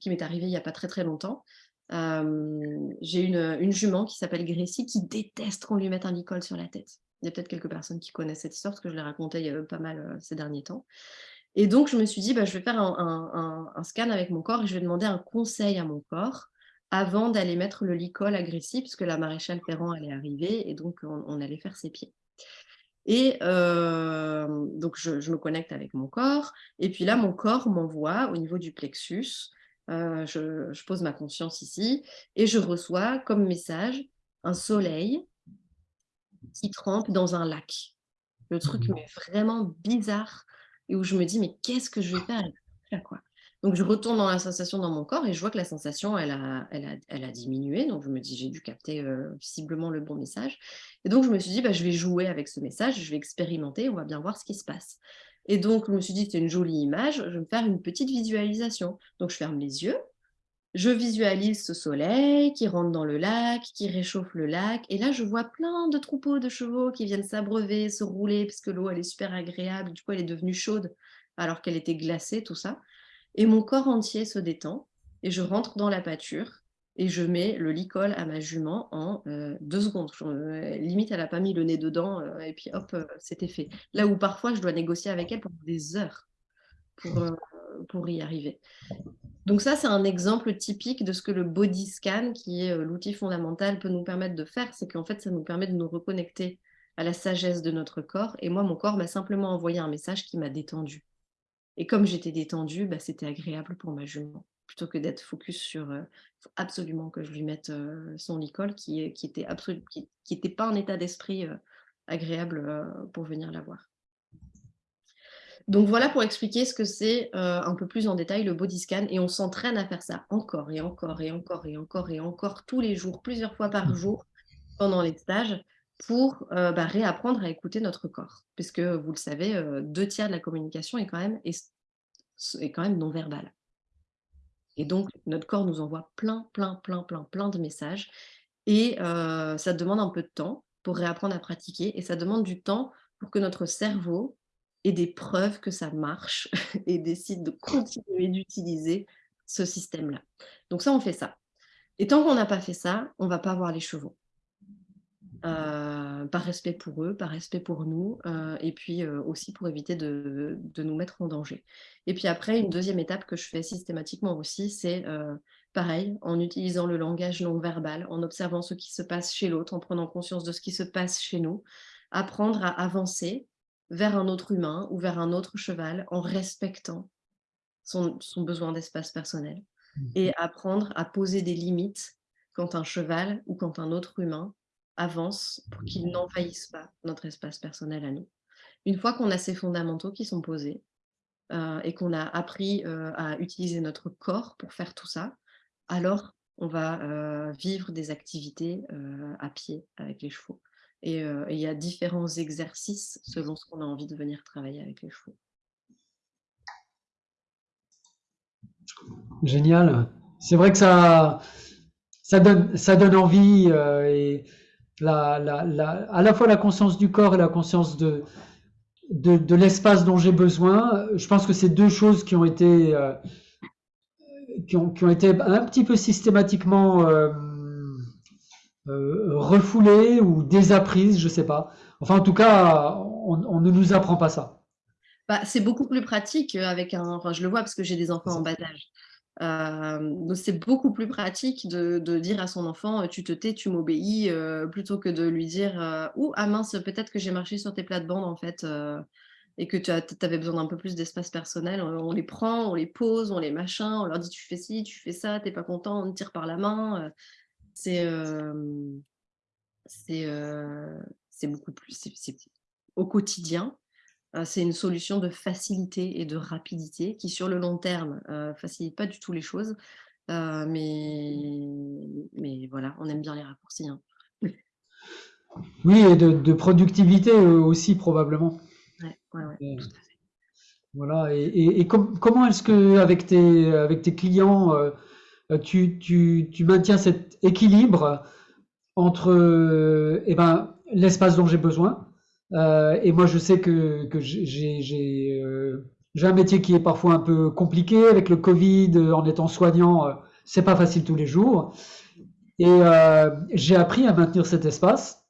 S2: qui m'est arrivé il n'y a pas très très longtemps j'ai une, jument qui s'appelle Gracie qui déteste qu'on lui mette un licol sur la tête. Il y a peut-être quelques personnes qui connaissent cette histoire parce que je l'ai racontée il y a pas mal ces derniers temps. Et donc, je me suis dit, bah, je vais faire un, scan avec mon corps et je vais demander un conseil à mon corps avant d'aller mettre le licol à Gracie, puisque la maréchale Ferrand allait arriver et donc on, allait faire ses pieds. Et donc, je, je, me connecte avec mon corps. Et puis là, mon corps m'envoie au niveau du plexus euh, je, pose ma conscience ici et je reçois comme message un soleil qui trempe dans un lac. Le truc mmh. mais vraiment bizarre et où je me dis mais qu'est-ce que je vais faire quoi? Donc je retourne dans la sensation dans mon corps et je vois que la sensation elle a, elle a, elle a diminué donc je me dis j'ai dû capter euh, visiblement le bon message et donc je me suis dit bah, je vais jouer avec ce message je vais expérimenter on va bien voir ce qui se passe et donc, je me suis dit, c'est une jolie image, je vais me faire une petite visualisation. Donc, je ferme les yeux, je visualise ce soleil qui rentre dans le lac, qui réchauffe le lac. Et là, je vois plein de troupeaux de chevaux qui viennent s'abreuver, se rouler, parce que l'eau, elle est super agréable. Du coup, elle est devenue chaude alors qu'elle était glacée, tout ça. Et mon corps entier se détend et je rentre dans la pâture et je mets le licol à ma jument en euh, deux secondes. Euh, limite, elle n'a pas mis le nez dedans euh, et puis hop, c'était fait. Là où parfois, je dois négocier avec elle pendant des heures pour, pour y arriver. Donc ça, c'est un exemple typique de ce que le body scan, qui est l'outil fondamental, peut nous permettre de faire. C'est qu'en fait, ça nous permet de nous reconnecter à la sagesse de notre corps. Et moi, mon corps m'a simplement envoyé un message qui m'a détendu. Et comme j'étais détendue, bah, c'était agréable pour ma jument plutôt que d'être focus sur absolument que je lui mette son licol qui, qui était qui, qui pas un état d'esprit agréable pour venir la voir. Donc voilà pour expliquer ce que c'est un peu plus en détail le body scan et on s'entraîne à faire ça encore et encore et encore et encore et encore tous les jours, plusieurs fois par mmh. jour pendant les stages pour bah, réapprendre à écouter notre corps. Puisque vous le savez, deux tiers de la communication est quand même, est, est quand même non verbale. Et donc, notre corps nous envoie plein, plein, plein, plein, plein de messages. Et ça demande un peu de temps pour réapprendre à pratiquer. Et ça demande du temps pour que notre cerveau ait des preuves que ça marche et décide de continuer d'utiliser ce système-là. Donc ça, on fait ça. Et tant qu'on n'a pas fait ça, on ne va pas voir les chevaux. Euh, par respect pour eux, par respect pour nous, euh, et puis euh, aussi pour éviter de, nous mettre en danger. Et puis après, une deuxième étape que je fais systématiquement aussi, c'est pareil, en utilisant le langage non verbal, en observant ce qui se passe chez l'autre, en prenant conscience de ce qui se passe chez nous, apprendre à avancer vers un autre humain ou vers un autre cheval en respectant son, son besoin d'espace personnel mmh. et apprendre à poser des limites quand un cheval ou quand un autre humain avance pour qu'ils n'envahissent pas notre espace personnel à nous. Une fois qu'on a ces fondamentaux qui sont posés euh, et qu'on a appris euh, à utiliser notre corps pour faire tout ça, alors on va euh, vivre des activités à pied avec les chevaux. Et il y a différents exercices selon ce qu'on a envie de venir travailler avec les chevaux.
S1: Génial. C'est vrai que ça, ça, donne, ça donne envie et à la fois la conscience du corps et la conscience de, de, l'espace dont j'ai besoin. Je pense que c'est deux choses qui ont été, qui, ont, qui ont été un petit peu systématiquement euh, refoulée ou désapprise, je sais pas. Enfin, en tout cas, on, ne nous apprend pas ça.
S2: Bah, c'est beaucoup plus pratique avec un. Enfin, je le vois parce que j'ai des enfants en bas âge. Euh, c'est beaucoup plus pratique de, dire à son enfant tu te tais, tu m'obéis, euh, plutôt que de lui dire ou ah mince, peut-être que j'ai marché sur tes plates-bandes en fait et que tu avais besoin d'un peu plus d'espace personnel. On, les prend, on les pose, on les machin, on leur dit tu fais ci, tu fais ça, t'es pas content, on te tire par la main. C'est c'est beaucoup plus, c'est au quotidien, c'est une solution de facilité et de rapidité qui, sur le long terme, ne facilite pas du tout les choses. mais, mais voilà, on aime bien les raccourcis. Hein.
S1: Oui, et de, productivité aussi, probablement.
S2: Ouais, ouais, tout à fait.
S1: Voilà, et, et, comment est-ce que avec tes, avec tes clients, euh, tu, tu, tu, maintiens cet équilibre entre euh, eh ben, l'espace dont j'ai besoin. Euh, et moi, je sais que, que j'ai euh, un métier qui est parfois un peu compliqué avec le Covid, en étant soignant, c'est pas facile tous les jours. Et euh, j'ai appris à maintenir cet espace,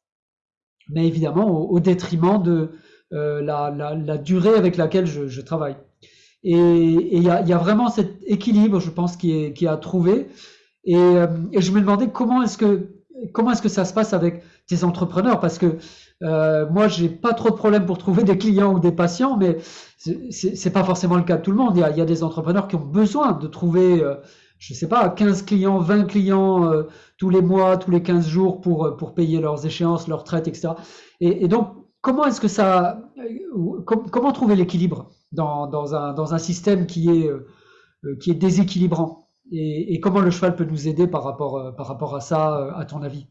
S1: mais évidemment au, détriment de euh, la, durée avec laquelle je, travaille. Et il y a, vraiment cet équilibre, je pense, qui est, qui. Et, euh, et, je me demandais comment est-ce que comment est-ce que ça se passe avec tes entrepreneurs? Parce que euh, moi j'ai pas trop de problèmes pour trouver des clients ou des patients mais c'est pas forcément le cas de tout le monde. Il y a, des entrepreneurs qui ont besoin de trouver euh, je sais pas 15 clients 20 clients euh, tous les mois tous les 15 jours pour pour payer leurs échéances leurs traites etc et, donc comment est-ce que ça euh, comment trouver l'équilibre dans, dans, un, dans, un, système qui est, euh, qui est déséquilibrant? Et, et, comment le cheval peut nous aider par rapport, euh, par rapport à ça, à ton avis?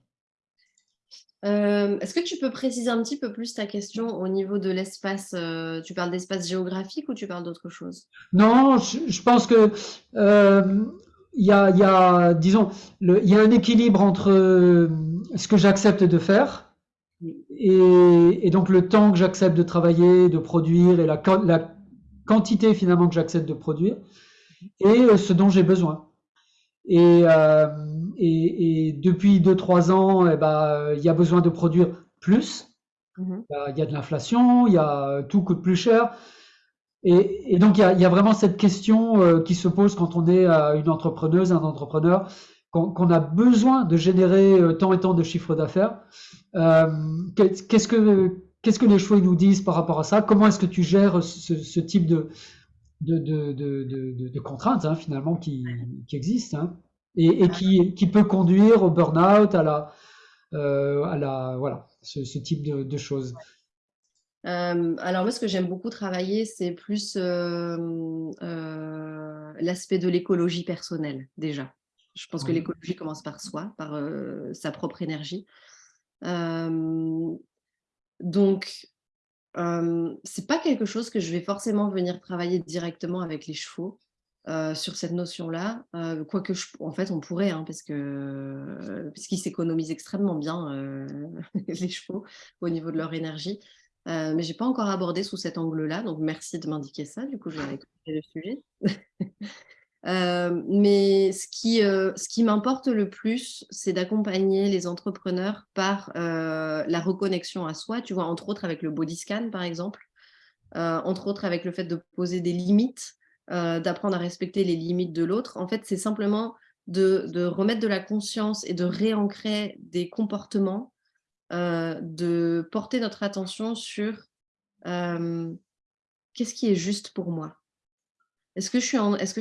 S2: Euh, Est-ce que tu peux préciser un petit peu plus ta question au niveau de l'espace euh, Tu parles d'espace géographique ou tu parles d'autre chose?
S1: Non, je, je, pense que euh, il y, a, y a, disons, il y a un équilibre entre ce que j'accepte de faire et, et, donc le temps que j'accepte de travailler, de produire et la, la quantité finalement que j'accepte de produire et ce dont j'ai besoin. Et, euh, et, et, depuis 2-3 ans, eh ben, il y a besoin de produire plus. Mm-hmm. Il y a de l'inflation, il y a tout coûte plus cher. Et, et donc il y, y, a, vraiment cette question euh, qui se pose quand on est euh, une entrepreneuse, un entrepreneur, qu'on qu a besoin de générer euh, tant et tant de chiffres d'affaires. Euh, qu'est-ce que qu'est-ce que les chevaux nous disent par rapport à ça? Comment est-ce que tu gères ce, ce type de, de, de, de, de contraintes hein, finalement qui, qui existent hein, et, et qui, qui, peut conduire au burn-out, à la, euh, à la voilà, ce, ce type de, choses.
S2: Euh, alors moi, ce que j'aime beaucoup travailler, c'est plus euh, l'aspect de l'écologie personnelle déjà. Je pense que l'écologie commence par soi, par sa propre énergie. donc, euh, c'est pas quelque chose que je vais forcément venir travailler directement avec les chevaux euh, sur cette notion-là, euh, quoique je, en fait on pourrait, hein, parce que puisqu'ils s'économisent extrêmement bien les chevaux au niveau de leur énergie, mais j'ai pas encore abordé sous cet angle-là, donc merci de m'indiquer ça. Du coup, je vais le sujet. Euh, mais ce qui, euh, ce qui m'importe le plus, c'est d'accompagner les entrepreneurs par euh, la reconnexion à soi, tu vois, entre autres avec le body scan, par exemple, entre autres avec le fait de poser des limites, d'apprendre à respecter les limites de l'autre. En fait, c'est simplement de, de, remettre de la conscience et de réancrer des comportements, de porter notre attention sur qu'est-ce qui est juste pour moi est-ce que, je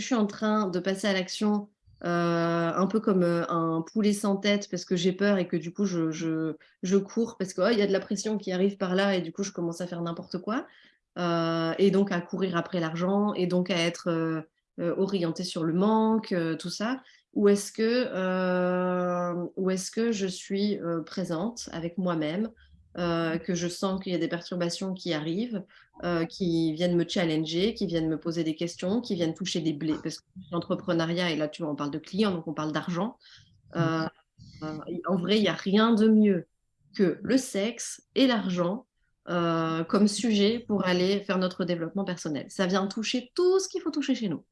S2: suis en, train de passer à l'action euh, un peu comme euh, un poulet sans tête parce que j'ai peur et que du coup je, cours parce qu'il oh, y a de la pression qui arrive par là et du coup je commence à faire n'importe quoi euh, et donc à courir après l'argent et donc à être orienté sur le manque, tout ça. Ou est-ce que je suis présente avec moi-même euh, que je sens qu'il y a des perturbations qui arrivent, euh, qui viennent me challenger, qui viennent me poser des questions, qui viennent toucher des blés. Parce que l'entrepreneuriat, et là, tu vois, on parle de clients, donc on parle d'argent. Euh, en vrai, il n'y a rien de mieux que le sexe et l'argent comme sujet pour aller faire notre développement personnel. Ça vient toucher tout ce qu'il faut toucher chez nous.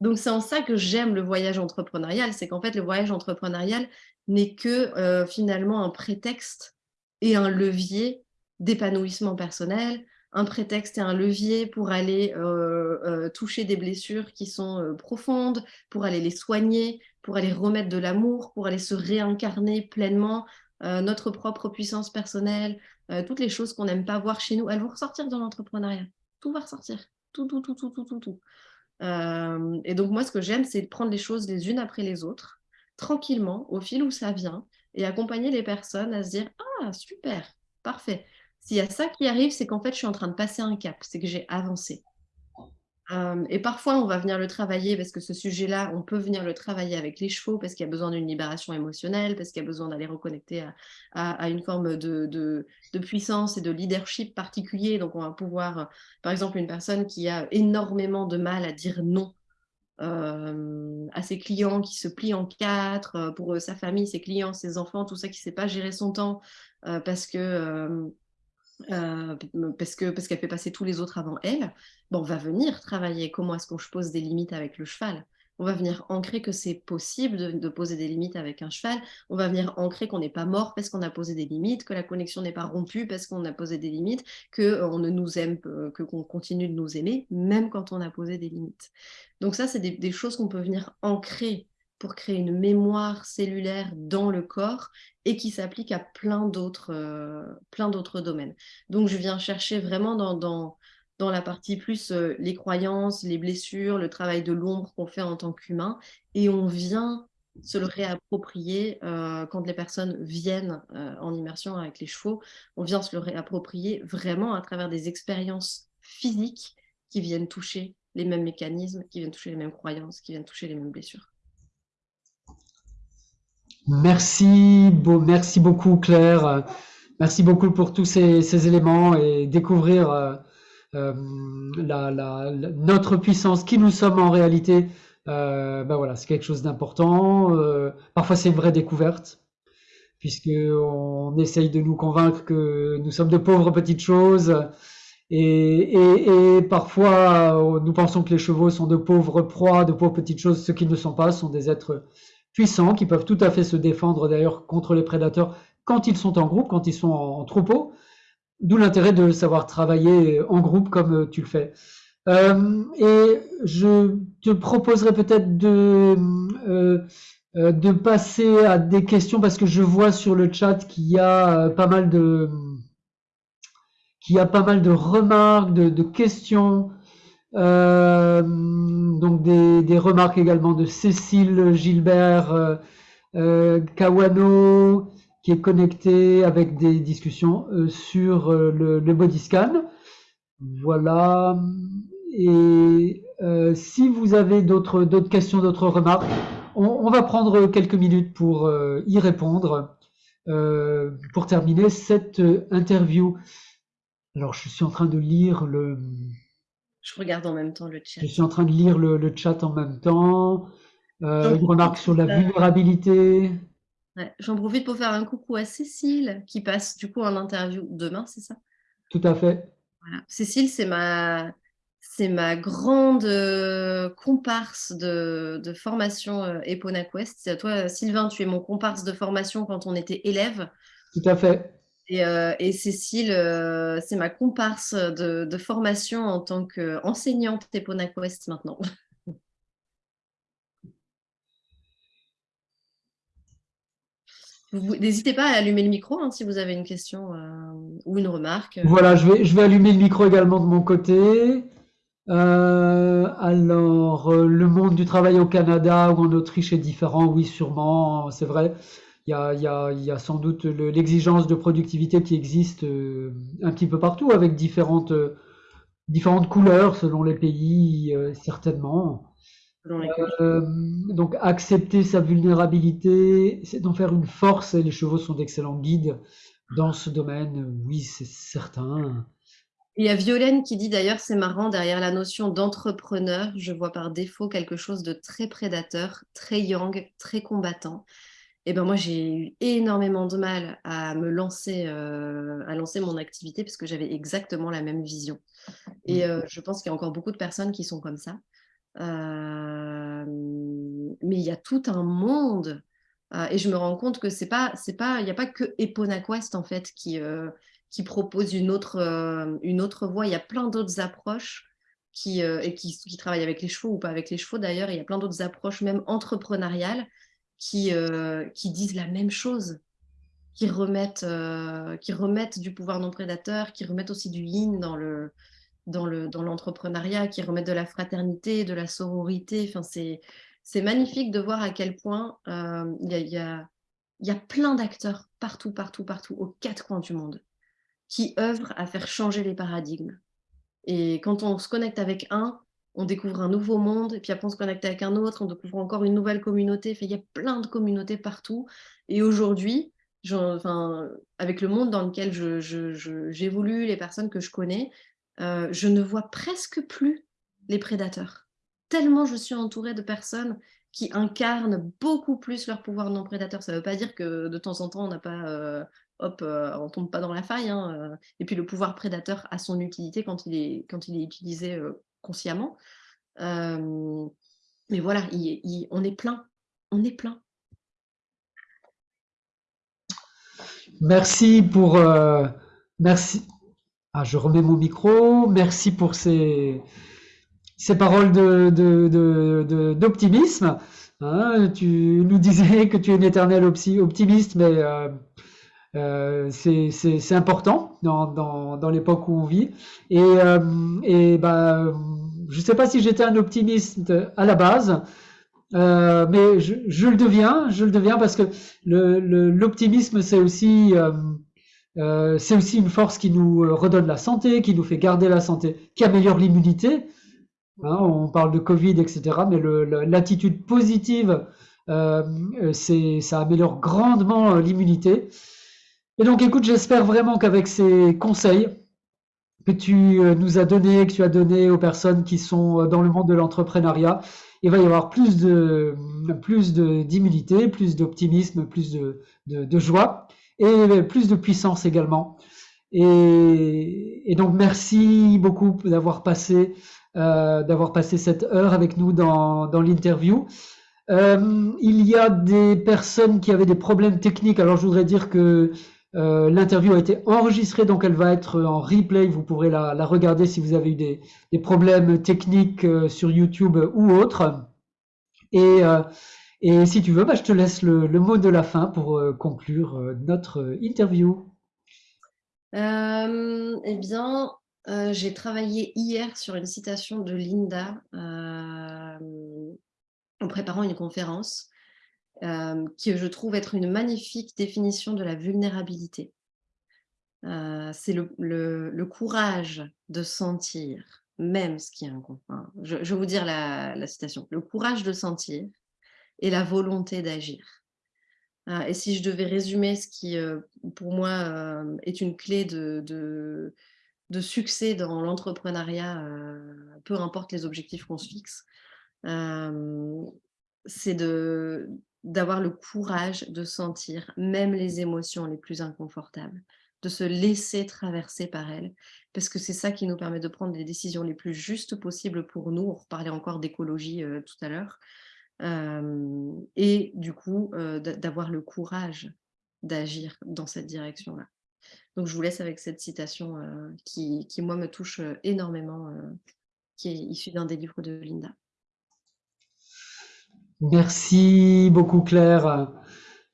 S2: Donc c'est en ça que j'aime le voyage entrepreneurial, c'est qu'en fait le voyage entrepreneurial n'est que finalement un prétexte et un levier d'épanouissement personnel, un prétexte et un levier pour aller euh, euh, toucher des blessures qui sont euh, profondes, pour aller les soigner, pour aller remettre de l'amour, pour aller se réincarner pleinement, notre propre puissance personnelle, toutes les choses qu'on n'aime pas voir chez nous, elles vont ressortir dans l'entrepreneuriat. Tout va ressortir. Tout, tout, tout, tout, tout, tout, tout. et donc moi, ce que j'aime, c'est prendre les choses les unes après les autres, tranquillement, au fil où ça vient, et accompagner les personnes à se dire Ah, super, parfait. S'il y a ça qui arrive, c'est qu'en fait, je suis en train de passer un cap, c'est que j'ai avancé. et parfois, on va venir le travailler parce que ce sujet-là, on peut venir le travailler avec les chevaux parce qu'il y a besoin d'une libération émotionnelle, parce qu'il y a besoin d'aller reconnecter à, une forme de, de, puissance et de leadership particulier. Donc, on va pouvoir, par exemple, une personne qui a énormément de mal à dire non euh, à ses clients qui se plient en quatre, euh, pour sa famille, ses clients, ses enfants, tout ça qui ne sait pas gérer son temps euh, parce que parce que parce qu'elle fait passer tous les autres avant elle, bon, on va venir travailler. Comment est-ce qu'on pose des limites avec le cheval? On va venir ancrer que c'est possible de, poser des limites avec un cheval, on va venir ancrer qu'on n'est pas mort parce qu'on a posé des limites, que la connexion n'est pas rompue parce qu'on a posé des limites, qu'on euh, ne nous aime, euh, que qu'on continue de nous aimer, même quand on a posé des limites. Donc ça, c'est des, choses qu'on peut venir ancrer pour créer une mémoire cellulaire dans le corps et qui s'applique à plein d'autres euh, domaines. Donc je viens chercher vraiment dans la partie plus euh, les croyances, les blessures, le travail de l'ombre qu'on fait en tant qu'humain, et on vient se le réapproprier euh, quand les personnes viennent euh, en immersion avec les chevaux, on vient se le réapproprier vraiment à travers des expériences physiques qui viennent toucher les mêmes mécanismes, qui viennent toucher les mêmes croyances, qui viennent toucher les mêmes blessures.
S1: Merci, merci beaucoup Claire. Merci beaucoup pour tous ces éléments et découvrir euh, notre puissance, qui nous sommes en réalité, euh, ben voilà, c'est quelque chose d'important. Euh, parfois, c'est une vraie découverte, puisqu'on essaye de nous convaincre que nous sommes de pauvres petites choses. Et, parfois, nous pensons que les chevaux sont de pauvres proies, de pauvres petites choses. Ce qui ne sont pas sont des êtres puissants qui peuvent tout à fait se défendre d'ailleurs contre les prédateurs quand ils sont en groupe, quand ils sont en troupeau. D'où l'intérêt de savoir travailler en groupe comme euh, tu le fais. Euh, et je te proposerai peut-être de, euh, de passer à des questions parce que je vois sur le chat qu'il y a pas mal de qu'il y a pas mal de remarques, de, questions. donc des, des, remarques également de Cécile Gilbert Kawano, qui est connecté avec des discussions euh, sur euh, le, body scan. Voilà. Et euh, si vous avez d'autres questions, d'autres remarques, on, va prendre quelques minutes pour y répondre. pour terminer cette interview. Alors, je suis en train de lire le.
S2: Je regarde en même temps le chat.
S1: Je suis en train de lire le, le chat en même temps. une remarque sur la vulnérabilité.
S2: J'en profite pour faire un coucou à Cécile qui passe du coup en interview demain, c'est ça?
S1: Tout à fait.
S2: Cécile, c'est ma, c'est ma grande euh, comparse de, formation euh, Epona Quest. Toi, Sylvain, tu es mon comparse de formation quand on était élève.
S1: Tout à fait.
S2: Et, euh, Cécile, c'est ma comparse de, de formation en tant qu'enseignante Epona Quest maintenant. N'hésitez pas à allumer le micro hein, si vous avez une question euh, ou une remarque.
S1: Voilà, je vais, je vais allumer le micro également de mon côté. Euh, alors, euh, le monde du travail au Canada ou en Autriche est différent, oui, sûrement, c'est vrai. Il y a, y a, y a sans doute l'exigence de productivité qui existe un petit peu partout avec différentes, différentes couleurs selon les pays, certainement. Euh, donc accepter sa vulnérabilité, c'est d'en faire une force et les chevaux sont d'excellents guides dans ce domaine, oui, c'est certain.
S2: Il y a Violaine qui dit d'ailleurs, c'est marrant, derrière la notion d'entrepreneur, je vois par défaut quelque chose de très prédateur, très yang, très combattant. Et eh ben moi, j'ai eu énormément de mal à me lancer, euh, à lancer mon activité parce que j'avais exactement la même vision. Et euh, je pense qu'il y a encore beaucoup de personnes qui sont comme ça. Euh, mais il y a tout un monde et je me rends compte que c'est pas, c'est pas, il n'y a pas que Eponaquest en fait qui, qui propose une autre, euh, une autre voie. Il y a plein d'autres approches qui, euh, et qui, qui, travaillent avec les chevaux ou pas avec les chevaux d'ailleurs. Il y a plein d'autres approches, même entrepreneuriales, qui, euh, qui disent la même chose, qui remettent, qui remettent du pouvoir non prédateur, qui remettent aussi du yin dans le dans l'entrepreneuriat, qui remettent de la fraternité, de la sororité. Enfin, c'est magnifique de voir à quel point il y a, y, y a plein d'acteurs partout, partout, partout, aux quatre coins du monde qui œuvrent à faire changer les paradigmes. Et quand on se connecte avec un, on découvre un nouveau monde, et puis après on se connecte avec un autre, on découvre encore une nouvelle communauté. il y a plein de communautés partout. Et aujourd'hui, enfin, avec le monde dans lequel j'évolue, je, les personnes que je connais, euh, je ne vois presque plus les prédateurs. Tellement je suis entourée de personnes qui incarnent beaucoup plus leur pouvoir non prédateur. Ça ne veut pas dire que de temps en temps, on n'a pas euh, hop, euh, on tombe pas dans la faille. Hein, euh. et puis le pouvoir prédateur a son utilité quand il est, quand il est utilisé consciemment. mais voilà, on est plein. On est plein.
S1: Merci pour... merci. Ah, je remets mon micro. Merci pour ces, ces paroles d'optimisme. De, de, hein. tu nous disais que tu es une éternelle optimiste, mais euh, c'est important dans, dans, dans l'époque où on vit. Et, euh, et bah, je ne sais pas si j'étais un optimiste à la base, euh, mais je, je, le deviens, je le deviens parce que l'optimisme, le, c'est aussi, euh, c'est aussi une force qui nous redonne la santé, qui nous fait garder la santé, qui améliore l'immunité. Hein, on parle de Covid, etc. Mais l'attitude positive, c'est ça améliore grandement l'immunité. Et donc, écoute, j'espère vraiment qu'avec ces conseils que tu euh, nous as donnés, que tu as donnés aux personnes qui sont euh, dans le monde de l'entrepreneuriat, il va y avoir plus d'immunité, plus d'optimisme, plus de, joie et plus de puissance également. Et, donc, merci beaucoup d'avoir passé euh, d'avoir passé cette heure avec nous dans, dans l'interview. il y a des personnes qui avaient des problèmes techniques. Alors, je voudrais dire que euh, l'interview a été enregistrée, donc elle va être en replay. Vous pourrez la, regarder si vous avez eu des, problèmes techniques euh, sur YouTube ou autre. Et, euh, si tu veux, bah, je te laisse le, mot de la fin pour conclure notre interview.
S2: eh bien, j'ai travaillé hier sur une citation de Linda en préparant une conférence. Euh, qui je trouve être une magnifique définition de la vulnérabilité. Euh, c'est le, courage de sentir, même ce qui est inconfort. Je, vais vous dire la, citation. Le courage de sentir et la volonté d'agir. Euh, et si je devais résumer ce qui, pour moi, est une clé de, succès dans l'entrepreneuriat, peu importe les objectifs qu'on se fixe, c'est d'avoir le courage de sentir même les émotions les plus inconfortables, de se laisser traverser par elles, parce que c'est ça qui nous permet de prendre les décisions les plus justes possibles pour nous. On reparlait encore d'écologie euh, tout à l'heure. Et du coup, d'avoir le courage d'agir dans cette direction-là. Donc, je vous laisse avec cette citation qui, qui, moi, me touche énormément, qui est issue d'un des livres de Linda.
S1: Merci beaucoup Claire.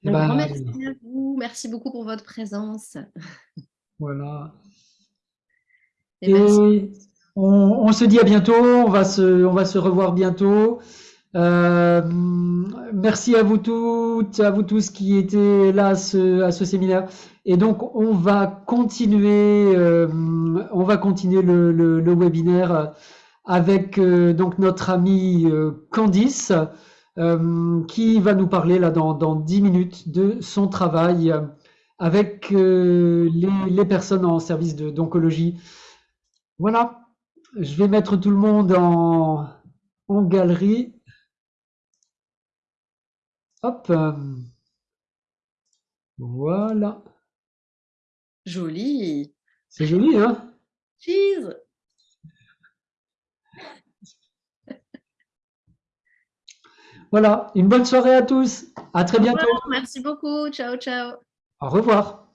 S2: Eh ben, merci à vous, merci beaucoup pour votre présence.
S1: Voilà. Et, on, se dit à bientôt, on va se, on va se revoir bientôt. Euh, merci à vous toutes, à vous tous qui étaient là à ce, à ce séminaire. Et donc on va continuer, euh, on va continuer le, le, webinaire avec euh, donc notre amie Candice. Euh, qui va nous parler là dans, dans 10 minutes de son travail avec euh, les, les personnes en service d'oncologie. Voilà, je vais mettre tout le monde en, en galerie. Hop, euh, voilà,
S2: Joli.
S1: c'est joli, hein?
S2: Cheese.
S1: Voilà, une bonne soirée à tous. À très bientôt.
S2: Merci beaucoup. Ciao, ciao.
S1: Au revoir.